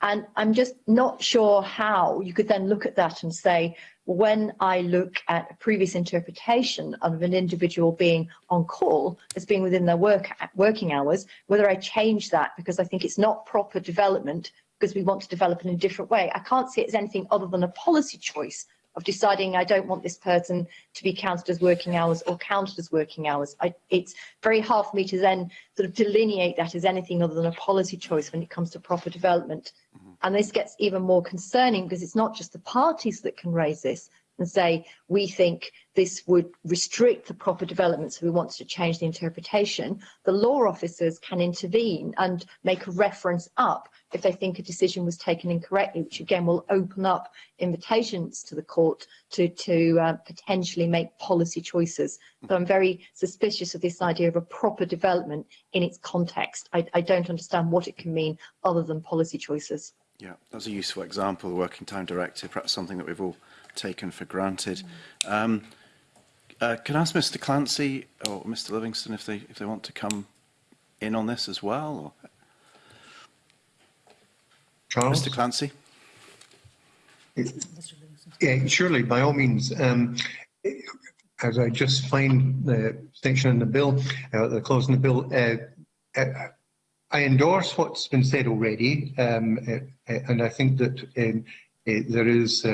And I'm just not sure how you could then look at that and say, when I look at a previous interpretation of an individual being on call as being within their work, working hours, whether I change that because I think it's not proper development because we want to develop in a different way. I can't see it as anything other than a policy choice of deciding I don't want this person to be counted as working hours or counted as working hours. I, it's very hard for me to then sort of delineate that as anything other than a policy choice when it comes to proper development. Mm -hmm. And this gets even more concerning because it's not just the parties that can raise this, and say, we think this would restrict the proper development, so we want to change the interpretation, the law officers can intervene and make a reference up if they think a decision was taken incorrectly, which again will open up invitations to the court to, to uh, potentially make policy choices. So I'm very suspicious of this idea of a proper development in its context. I, I don't understand what it can mean other than policy choices. Yeah, that's a useful example, the Working Time Directive, perhaps something that we've all taken for granted. Um, uh, can I ask Mr Clancy or Mr Livingston if they, if they want to come in on this as well? Or? Charles? Mr Clancy? yeah, surely, by all means. Um, as I just find the section in the bill, uh, the clause in the bill, uh, uh, I endorse what's been said already, um, uh, uh, and I think that um, uh, there is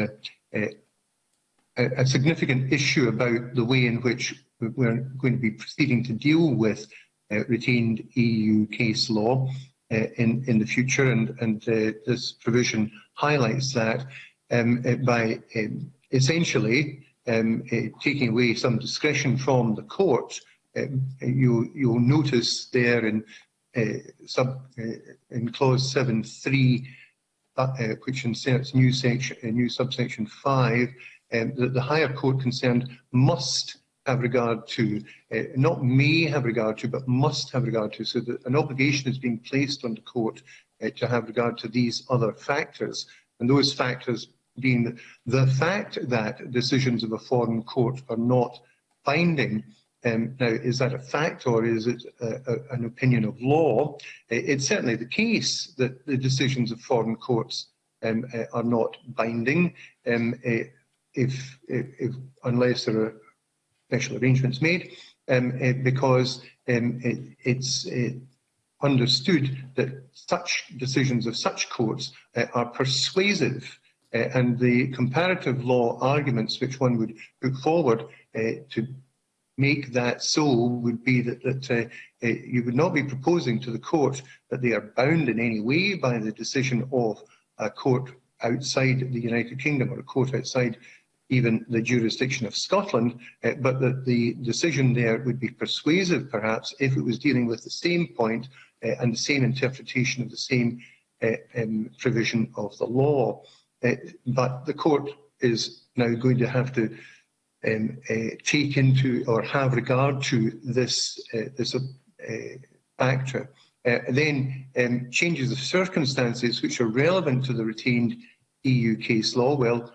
a, a significant issue about the way in which we're going to be proceeding to deal with uh, retained EU case law uh, in, in the future, and, and uh, this provision highlights that um, uh, by um, essentially um, uh, taking away some discretion from the court. Uh, you, you'll notice there in uh, sub uh, in clause 7.3, uh, uh, which inserts new section, a uh, new subsection 5, um, eh, that the higher court concerned must have regard to, uh, not may have regard to, but must have regard to, so that an obligation is being placed on the court uh, to have regard to these other factors, and those factors being the fact that decisions of a foreign court are not binding. Um, now, is that a fact or is it a, a, an opinion of law? It's certainly the case that the decisions of foreign courts um, uh, are not binding. Um, uh, if, if, if unless there are special arrangements made, um, uh, because um, it, it's it understood that such decisions of such courts uh, are persuasive eh, and the comparative law arguments which one would put forward to make that so would be that, that you would not be proposing to the court that they are bound in any way by the decision of a court outside the United Kingdom or a court outside even the jurisdiction of Scotland, uh, but that the decision there would be persuasive, perhaps, if it was dealing with the same point uh, and the same interpretation of the same uh, um, provision of the law. Uh, but the court is now going to have to um, uh, take into or have regard to this, uh, this uh, factor. Uh, then um, changes of circumstances which are relevant to the retained EU case law. Well,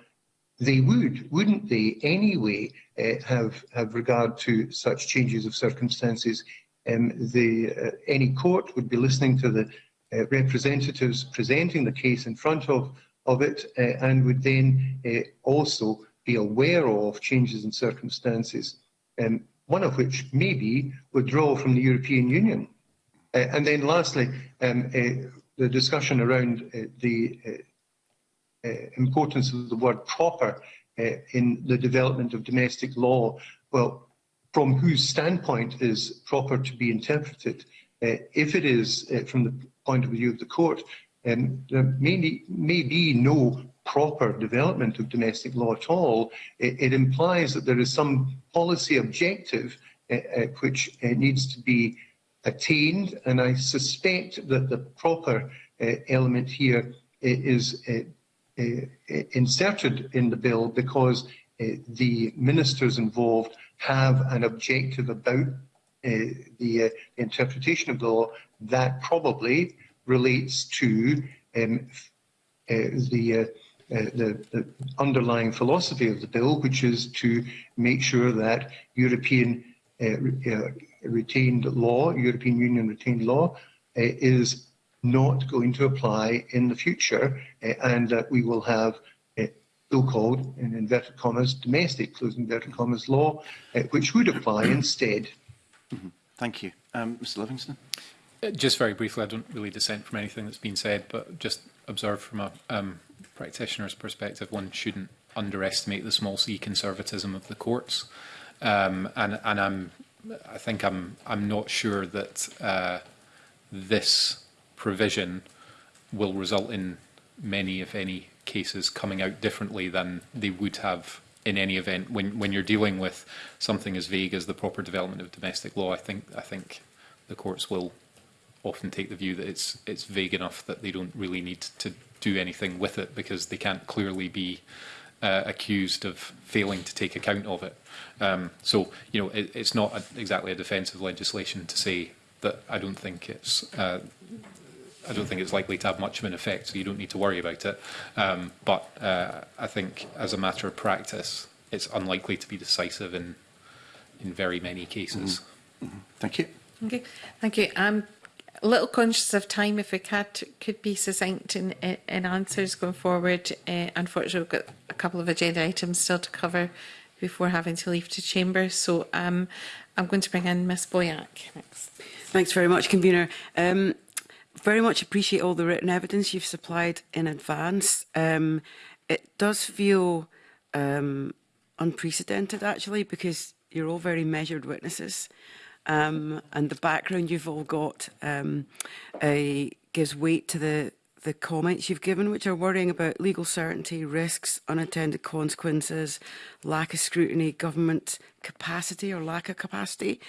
they would, wouldn't they, anyway, uh, have have regard to such changes of circumstances. Um, the uh, any court would be listening to the uh, representatives presenting the case in front of of it, uh, and would then uh, also be aware of changes in circumstances. Um, one of which may be withdrawal from the European Union. Uh, and then lastly, um, uh, the discussion around uh, the uh, Uh, importance of the word proper uh, in the development of domestic law, well, from whose standpoint is proper to be interpreted? Uh, if it is from the point of view of the court, um, there may, may be no proper development of domestic law at all. It, it implies that there is some policy objective uh, uh, which uh, needs to be attained, and I suspect that the proper element here is Uh, inserted in the bill because uh, the ministers involved have an objective about uh, the interpretation of the law that probably relates to um, the uh, the, the underlying philosophy of the bill, which is to make sure that European uh, re, uh, retained law, European Union retained law, uh, is not going to apply in the future eh, and that uh, we will have so-called, eh, in inverted commas, domestic, close inverted commas, law, eh, which would apply instead. Mm -hmm. Thank you. Um, Mr Livingston? Uh, just very briefly, I don't really dissent from anything that's been said, but just observe from a um, practitioner's perspective, one shouldn't underestimate the small c conservatism of the courts. Um, and and I'm, I think I'm, I'm not sure that uh, this provision will result in many, if any, cases coming out differently than they would have in any event when when you're dealing with something as vague as the proper development of domestic law I think I think the courts will often take the view that it's it's vague enough that they don't really need to do anything with it because they can't clearly be uh, accused of failing to take account of it um, so you know it, it's not a, exactly a defensive legislation to say that I don't think it's uh, I don't think it's likely to have much of an effect, so you don't need to worry about it. Um, but uh, I think as a matter of practice, it's unlikely to be decisive in in very many cases. Mm -hmm. Thank you. Okay, thank you. I'm a little conscious of time. If we could could be succinct in, in answers going forward. Uh, unfortunately, we've got a couple of agenda items still to cover before having to leave to chamber. So um, I'm going to bring in Ms Boyack next. Thanks very much, convener. Um, very much appreciate all the written evidence you've supplied in advance. Um, it does feel um, unprecedented, actually, because you're all very measured witnesses. Um, and the background you've all got um, uh, gives weight to the the comments you've given, which are worrying about legal certainty, risks, unintended consequences, lack of scrutiny, government capacity or lack of capacity.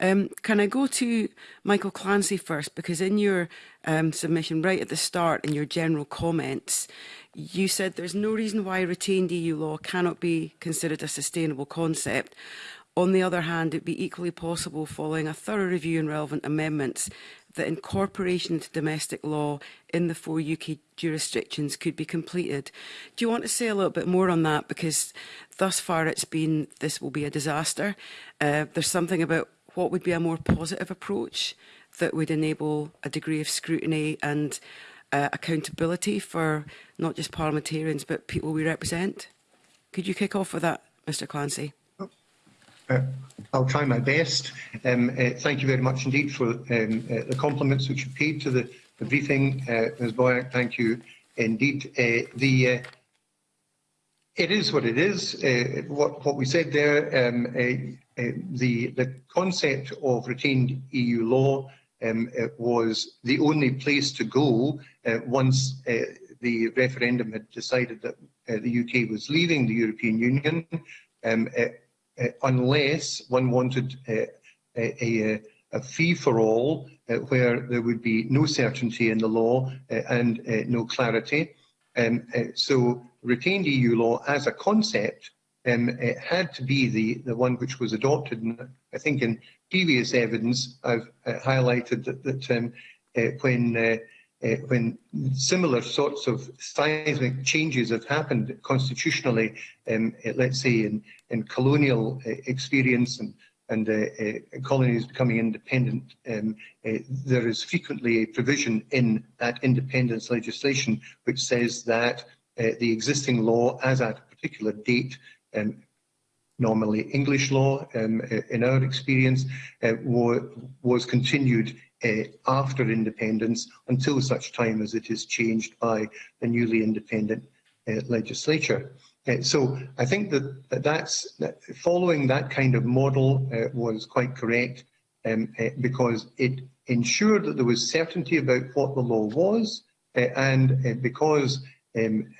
Um, can I go to Michael Clancy first? Because in your um, submission, right at the start, in your general comments, you said there's no reason why retained EU law cannot be considered a sustainable concept. On the other hand, it'd be equally possible following a thorough review and relevant amendments that incorporation into domestic law in the four UK jurisdictions could be completed. Do you want to say a little bit more on that? Because thus far it's been, this will be a disaster. Uh, there's something about what would be a more positive approach that would enable a degree of scrutiny and uh, accountability for not just parliamentarians, but people we represent. Could you kick off with that, Mr Clancy? Uh, I'll try my best. Um, uh, thank you very much indeed for um, uh, the compliments which you paid to the, the briefing, uh, Ms Boyack. Thank you indeed. Uh, the uh, it is what it is. Uh, what what we said there, um, uh, uh, the the concept of retained EU law um, uh, was the only place to go uh, once uh, the referendum had decided that uh, the UK was leaving the European Union. Um, uh, Eh, unless one wanted eh, eh, a, a, a fee for all where there would be no certainty in the law and no clarity. Um, so retained EU law as a concept um, it had to be the, the one which was adopted. And I think in previous evidence, I've uh, highlighted that, that um, uh, when uh, uh, when similar sorts of seismic changes have happened constitutionally, um, uh, let's say in, in colonial uh, experience and and uh, uh, colonies becoming independent, um, uh, there is frequently a provision in that independence legislation which says that uh, the existing law as at a particular date, um, normally English law um, uh, in our experience, was continued Uh, after independence until such time as it is changed by the newly independent uh, legislature. Uh, so I think that, that that's that following that kind of model uh, was quite correct um, uh, because it ensured that there was certainty about what the law was uh, and because um,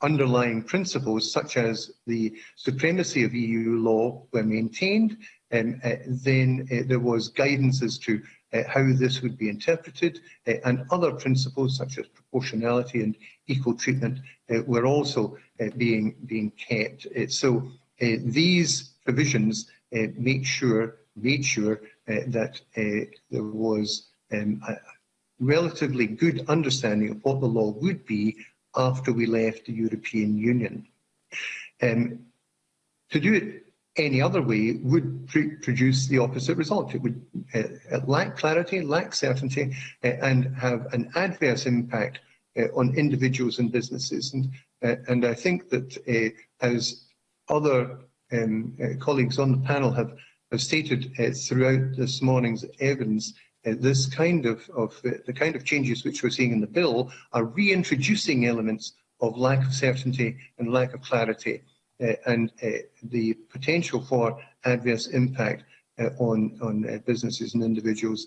underlying principles such as the supremacy of EU law were maintained, um, then there was guidance as to Eh, how this would be interpreted, eh, and other principles such as proportionality and equal treatment eh, were also being, being kept. so these provisions make sure, made sure that there was um, a relatively good understanding of what the law would be after we left the European Union. Um, to do it any other way would produce the opposite result. It would uh, uh, lack clarity, lack certainty, uh, and have an adverse impact uh, on individuals and businesses. And, uh, and I think that uh, as other um, colleagues on the panel have, have stated throughout this morning's evidence, this kind of, of the kind of changes which we're seeing in the bill are reintroducing elements of lack of certainty and lack of clarity Uh, and uh, the potential for adverse impact uh, on, on businesses and individuals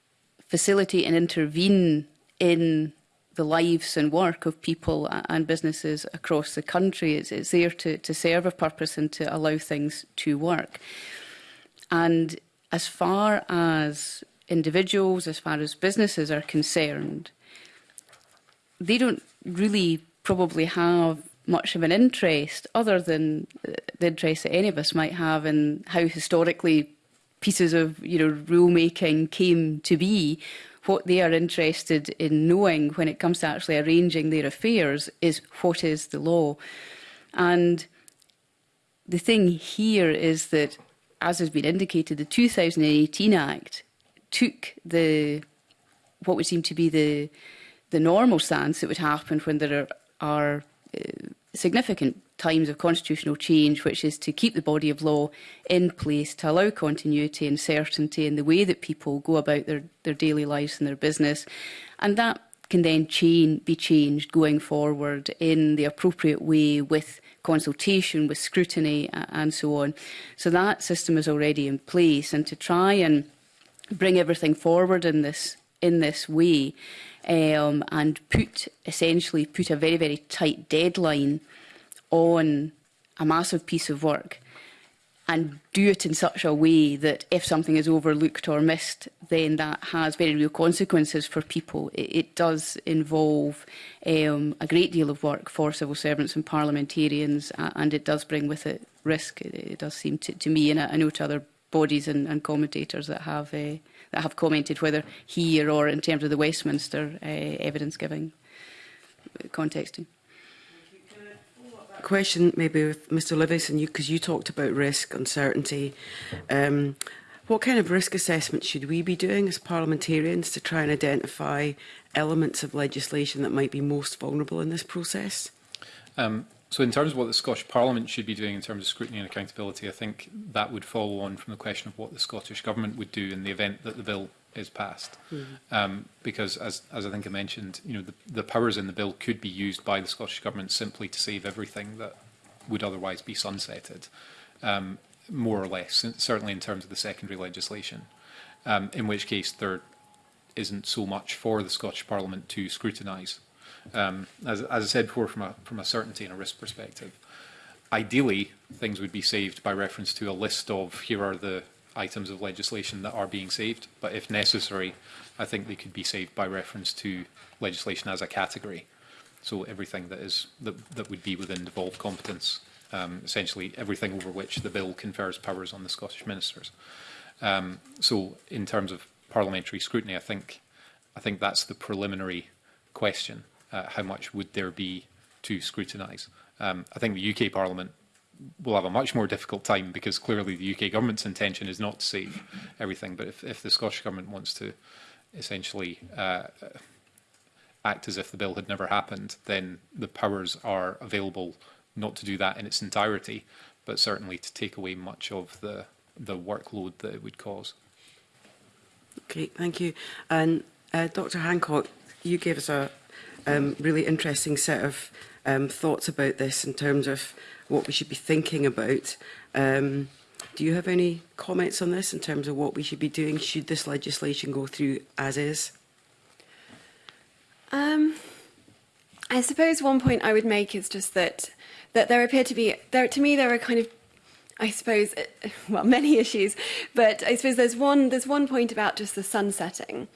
facilitate and intervene in the lives and work of people and businesses across the country. It's, it's there to, to serve a purpose and to allow things to work. And as far as individuals, as far as businesses are concerned, they don't really probably have much of an interest other than the interest that any of us might have in how historically pieces of you know rulemaking came to be what they are interested in knowing when it comes to actually arranging their affairs is what is the law and the thing here is that as has been indicated the 2018 act took the what would seem to be the the normal stance that would happen when there are are uh, significant times of constitutional change, which is to keep the body of law in place, to allow continuity and certainty in the way that people go about their, their daily lives and their business. And that can then chain, be changed going forward in the appropriate way with consultation, with scrutiny and so on. So that system is already in place and to try and bring everything forward in this in this way um, and put essentially put a very, very tight deadline on a massive piece of work and do it in such a way that if something is overlooked or missed, then that has very real consequences for people. It, it does involve um, a great deal of work for civil servants and parliamentarians, uh, and it does bring with it risk. It, it does seem to, to me, and I, uh, I know to other bodies and, and commentators that have uh, that have commented whether here or in terms of the Westminster uh, evidence giving uh, context. Question maybe with Mr you because you, you talked about risk, uncertainty. Um, what kind of risk assessment should we be doing as parliamentarians to try and identify elements of legislation that might be most vulnerable in this process? Um, So in terms of what the Scottish Parliament should be doing in terms of scrutiny and accountability, I think that would follow on from the question of what the Scottish Government would do in the event that the bill is passed. Mm -hmm. um, because, as, as I think I mentioned, you know, the, the powers in the bill could be used by the Scottish Government simply to save everything that would otherwise be sunsetted, um, more or less, certainly in terms of the secondary legislation, um, in which case there isn't so much for the Scottish Parliament to scrutinise um, as, as I said before, from a, from a certainty and a risk perspective, ideally, things would be saved by reference to a list of here are the items of legislation that are being saved. But if necessary, I think they could be saved by reference to legislation as a category. So everything that is that, that would be within devolved competence, um, essentially everything over which the bill confers powers on the Scottish ministers. Um, so in terms of parliamentary scrutiny, I think I think that's the preliminary question uh, how much would there be to scrutinise? Um, I think the UK Parliament will have a much more difficult time because clearly the UK government's intention is not to save everything. But if, if the Scottish government wants to essentially uh, act as if the bill had never happened, then the powers are available not to do that in its entirety, but certainly to take away much of the, the workload that it would cause. Okay, thank you. And uh, Dr Hancock, you gave us a, um, really interesting set of um, thoughts about this in terms of what we should be thinking about. Um, do you have any comments on this in terms of what we should be doing? Should this legislation go through as is? Um, I suppose one point I would make is just that that there appear to be there to me there are kind of I suppose well many issues, but I suppose there's one there's one point about just the sunsetting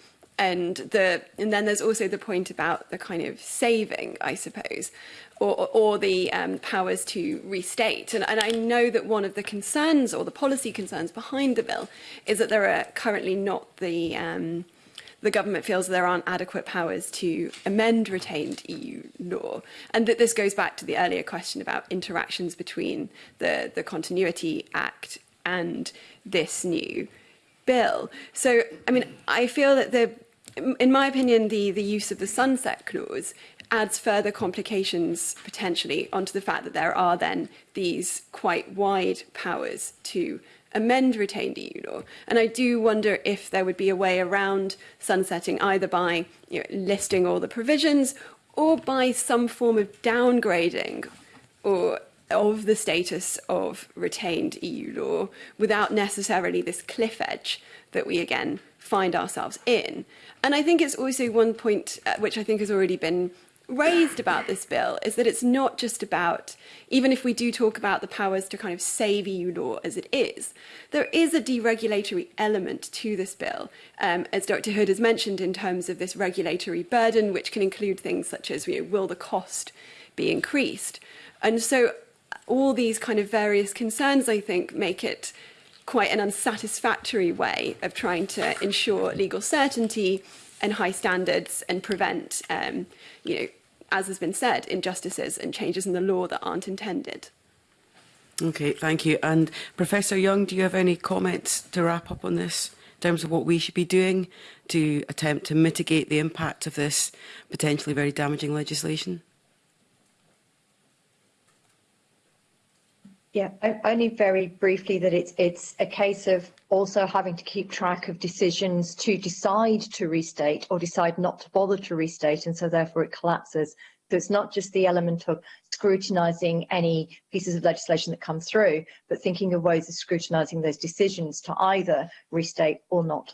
and the and then there's also the point about the kind of saving i suppose or, or the um, powers to restate and, and i know that one of the concerns or the policy concerns behind the bill is that there are currently not the um, the government feels there aren't adequate powers to amend retained EU law, and that this goes back to the earlier question about interactions between the, the Continuity Act and this new bill. So, I mean, I feel that the in my opinion, the, the use of the sunset clause adds further complications potentially onto the fact that there are then these quite wide powers to amend retained EU law. And I do wonder if there would be a way around sunsetting either by you know, listing all the provisions or by some form of downgrading or of the status of retained EU law without necessarily this cliff edge that we again find ourselves in. And I think it's also one point uh, which I think has already been raised about this bill is that it's not just about, even if we do talk about the powers to kind of save EU law as it is, there is a deregulatory element to this bill, um, as Dr. Hood has mentioned, in terms of this regulatory burden, which can include things such as, you know, will the cost be increased? And so all these kind of various concerns, I think, make it quite an unsatisfactory way of trying to ensure legal certainty and high standards and prevent, um, you know, as has been said, injustices and changes in the law that aren't intended. Okay, thank you. And Professor Young, do you have any comments to wrap up on this in terms of what we should be doing to attempt to mitigate the impact of this potentially very damaging legislation? Yeah, only very briefly that it's it's a case of also having to keep track of decisions to decide to restate or decide not to bother to restate, and so therefore it collapses. So it's not just the element of scrutinising any pieces of legislation that come through, but thinking of ways of scrutinising those decisions to either restate or not.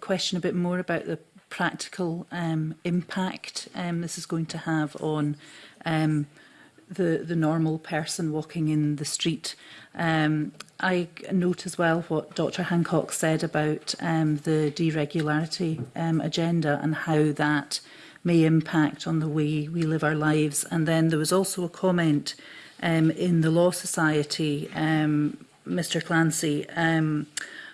question a bit more about the practical um, impact um, this is going to have on um, the, the normal person walking in the street. Um, I note as well what Dr Hancock said about um, the deregularity um, agenda and how that may impact on the way we live our lives. And then there was also a comment um, in the Law Society, um, Mr Clancy, um,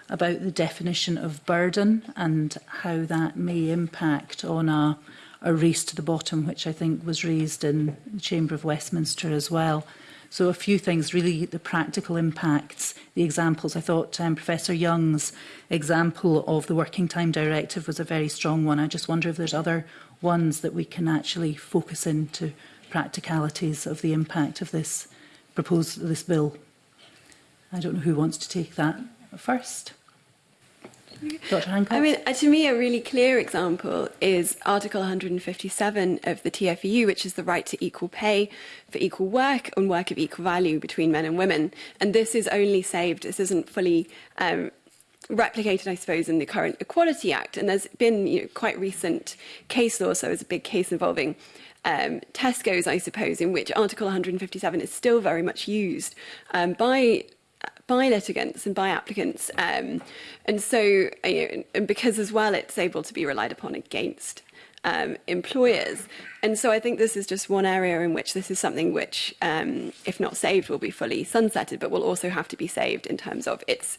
about the definition of burden and how that may impact on a a race to the bottom, which I think was raised in the Chamber of Westminster as well. So a few things, really the practical impacts, the examples. I thought um, Professor Young's example of the Working Time Directive was a very strong one. I just wonder if there's other ones that we can actually focus into practicalities of the impact of this proposed this bill. I don't know who wants to take that first. Dr. Hancock? I mean, uh, to me, a really clear example is Article 157 of the TFEU, which is the right to equal pay for equal work and work of equal value between men and women. And this is only saved, this isn't fully um, replicated, I suppose, in the current Equality Act. And there's been you know, quite recent case law, so there's a big case involving um, Tesco's, I suppose, in which Article 157 is still very much used um, by by litigants and by applicants. Um, and so, you know, and because as well it's able to be relied upon against um, employers. And so I think this is just one area in which this is something which, um, if not saved, will be fully sunsetted, but will also have to be saved in terms of its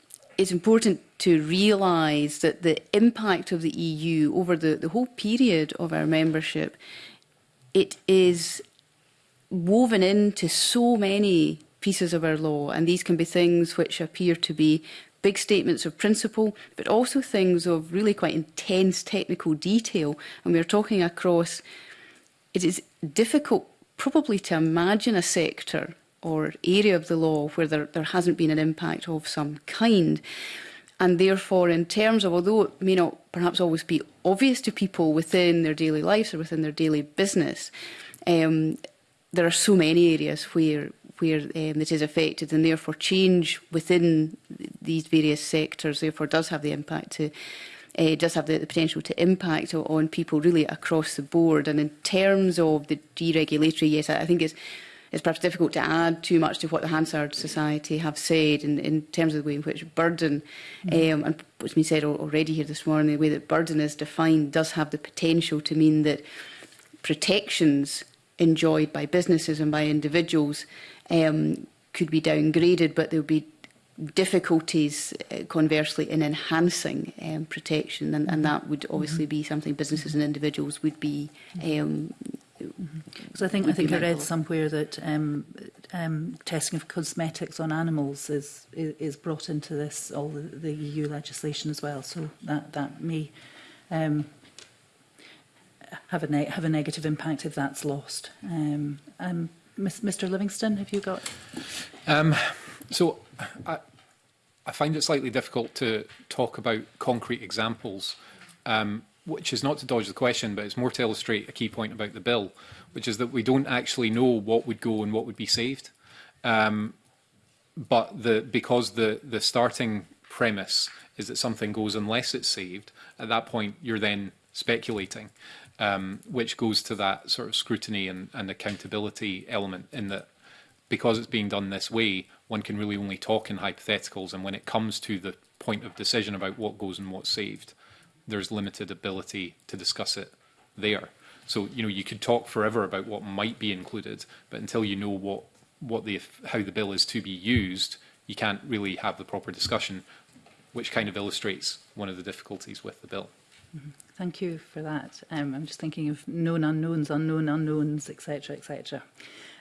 it's important to realise that the impact of the EU over the, the whole period of our membership, it is woven into so many pieces of our law, and these can be things which appear to be big statements of principle, but also things of really quite intense technical detail. And we're talking across, it is difficult probably to imagine a sector or area of the law where there, there hasn't been an impact of some kind. And therefore, in terms of, although it may not perhaps always be obvious to people within their daily lives or within their daily business, um, there are so many areas where where um, it is affected and therefore change within these various sectors therefore does have the impact to uh, does have the, the potential to impact on people really across the board and in terms of the deregulatory yes I, I think it's it's perhaps difficult to add too much to what the Hansard Society have said in, in terms of the way in which burden, mm. um, and what's been said already here this morning, the way that burden is defined does have the potential to mean that protections enjoyed by businesses and by individuals um, could be downgraded, but there would be difficulties, uh, conversely, in enhancing um, protection, and, and that would obviously mm -hmm. be something businesses and individuals would be. Um, mm -hmm. So I think I think I read somewhere that um, um, testing of cosmetics on animals is is brought into this all the, the EU legislation as well. So that that may um, have a have a negative impact if that's lost. Um, um, Miss, Mr Livingston, have you got? Um, so I, I find it slightly difficult to talk about concrete examples, um, which is not to dodge the question, but it's more to illustrate a key point about the bill, which is that we don't actually know what would go and what would be saved. Um, but the, because the, the starting premise is that something goes unless it's saved, at that point you're then speculating um, which goes to that sort of scrutiny and, and accountability element in that because it's being done this way, one can really only talk in hypotheticals. And when it comes to the point of decision about what goes and what's saved, there's limited ability to discuss it there. So, you know, you could talk forever about what might be included, but until you know what, what the, how the bill is to be used, you can't really have the proper discussion, which kind of illustrates one of the difficulties with the bill. Mm -hmm. Thank you for that. Um, I'm just thinking of known unknowns, unknown unknowns, etc., etc.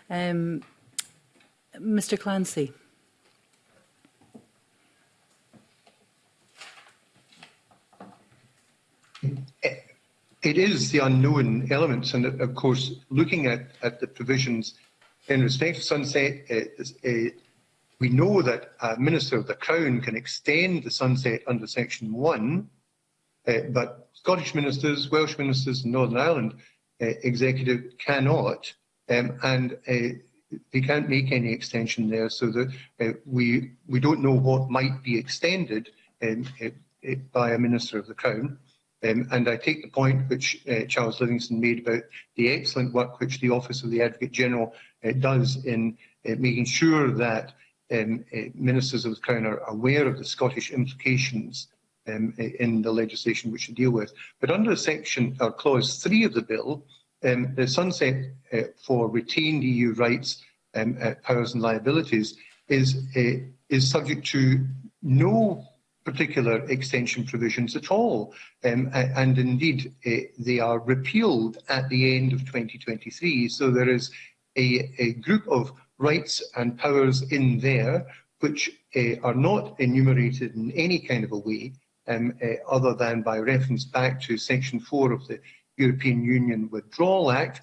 Um, Mr. Clancy. It is the unknown elements, and of course, looking at, at the provisions in respect of sunset, uh, uh, we know that a Minister of the Crown can extend the sunset under Section 1 Uh, but Scottish ministers, Welsh ministers in Northern Ireland uh, executive cannot, um, and uh, they can't make any extension there. So that we we don't know what might be extended um, by a minister of the Crown. Um, and I take the point which uh, Charles Livingston made about the excellent work which the Office of the Advocate General uh, does in uh, making sure that um, ministers of the Crown are aware of the Scottish implications um, in the legislation which we deal with. But under section or uh, clause three of the bill, um, the sunset uh, for retained EU rights, um, uh, powers and liabilities is uh, is subject to no particular extension provisions at all. Um, and indeed, uh, they are repealed at the end of 2023. So there is a, a group of rights and powers in there which uh, are not enumerated in any kind of a way um, uh, other than by reference back to Section 4 of the European Union Withdrawal Act.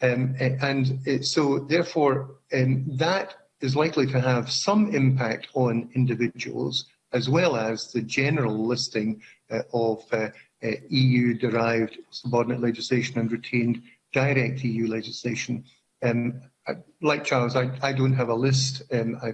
Um, eh, and it, eh, so, therefore, um, that is likely to have some impact on individuals as well as the general listing uh, of uh, uh, EU-derived e subordinate legislation and retained direct EU legislation. Um, like Charles, I, I don't have a list. Um, I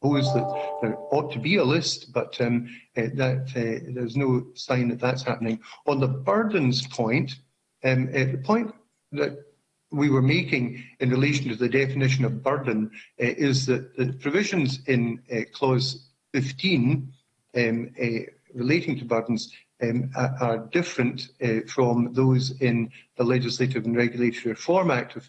proposed that there ought to be a list, but um, uh, that uh, there's no sign that that's happening. On the burdens point, um, uh, the point that we were making in relation to the definition of burden is that the provisions in clause 15 um, relating to burdens um, are different from those in the Legislative and Regulatory Reform Act of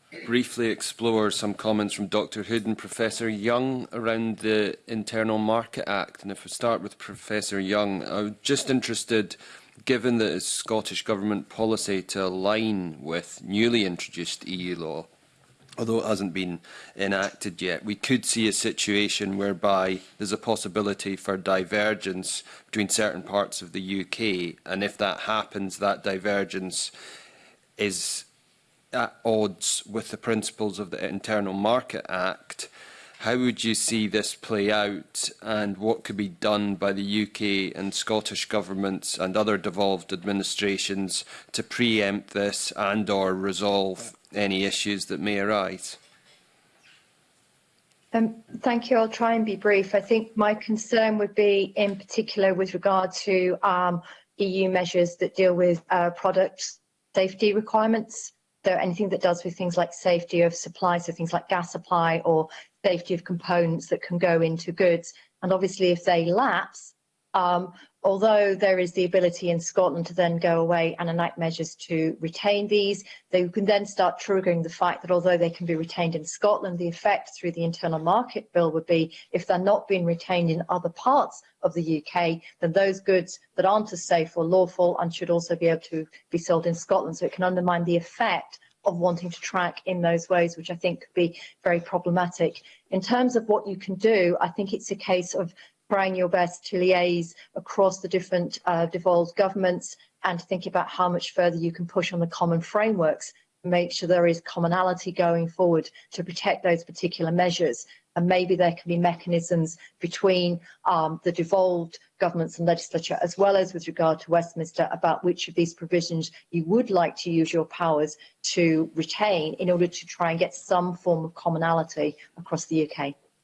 briefly explore some comments from Dr Hood and Professor Young around the Internal Market Act. And if we start with Professor Young, I'm just interested, given that it's Scottish Government policy to align with newly introduced EU law, although it hasn't been enacted yet, we could see a situation whereby there's a possibility for divergence between certain parts of the UK. And if that happens, that divergence is at odds with the principles of the Internal Market Act. How would you see this play out and what could be done by the UK and Scottish governments and other devolved administrations to preempt this and or resolve any issues that may arise? Um, thank you. I'll try and be brief. I think my concern would be in particular with regard to um, EU measures that deal with uh, product safety requirements. So anything that does with things like safety of supply, so things like gas supply or safety of components that can go into goods, and obviously if they lapse, Um, although there is the ability in Scotland to then go away and enact measures to retain these, they can then start triggering the fact that although they can be retained in Scotland, the effect through the Internal Market Bill would be if they're not being retained in other parts of the UK, then those goods that aren't as safe or lawful and should also be able to be sold in Scotland. So it can undermine the effect of wanting to track in those ways, which I think could be very problematic. In terms of what you can do, I think it's a case of trying your best to liaise across the different uh, devolved governments and think about how much further you can push on the common frameworks make sure there is commonality going forward to protect those particular measures and maybe there can be mechanisms between um, the devolved governments and legislature as well as with regard to Westminster about which of these provisions you would like to use your powers to retain in order to try and get some form of commonality across the UK.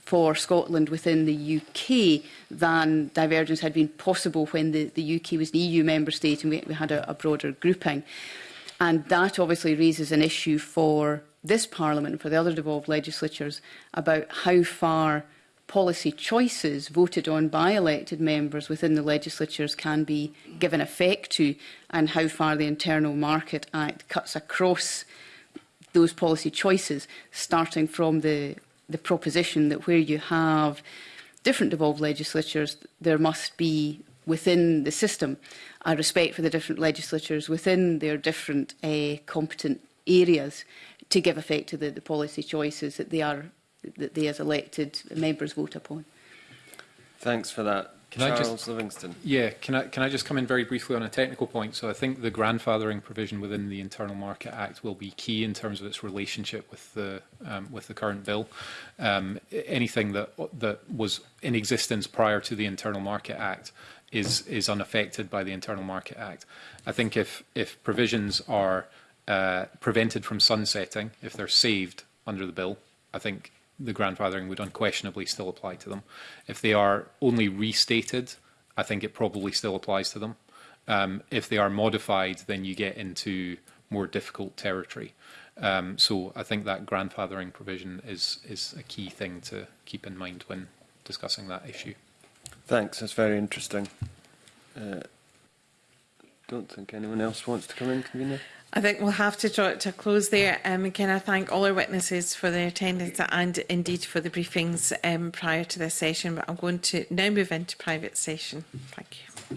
for Scotland within the UK than divergence had been possible when the, the UK was an EU member state and we, we had a, a broader grouping. And that obviously raises an issue for this Parliament, for the other devolved legislatures, about how far policy choices voted on by elected members within the legislatures can be given effect to and how far the Internal Market Act cuts across those policy choices, starting from the, the proposition that where you have different devolved legislatures, there must be within the system I respect for the different legislatures within their different uh, competent areas to give effect to the, the policy choices that they are that they as elected members vote upon. Thanks for that. Can Charles just, Livingston. Yeah, can I, can I just come in very briefly on a technical point? So I think the grandfathering provision within the Internal Market Act will be key in terms of its relationship with the um, with the current bill. Um, anything that that was in existence prior to the Internal Market Act is is unaffected by the Internal Market Act. I think if if provisions are uh, prevented from sunsetting, if they're saved under the bill, I think the grandfathering would unquestionably still apply to them. If they are only restated, I think it probably still applies to them. Um, if they are modified, then you get into more difficult territory. Um, so I think that grandfathering provision is is a key thing to keep in mind when discussing that issue. Thanks, that's very interesting. Uh, don't think anyone else wants to come in, convener. I think we'll have to draw it to a close there. Um, can I thank all our witnesses for their attendance and indeed for the briefings um, prior to this session, but I'm going to now move into private session. Thank you.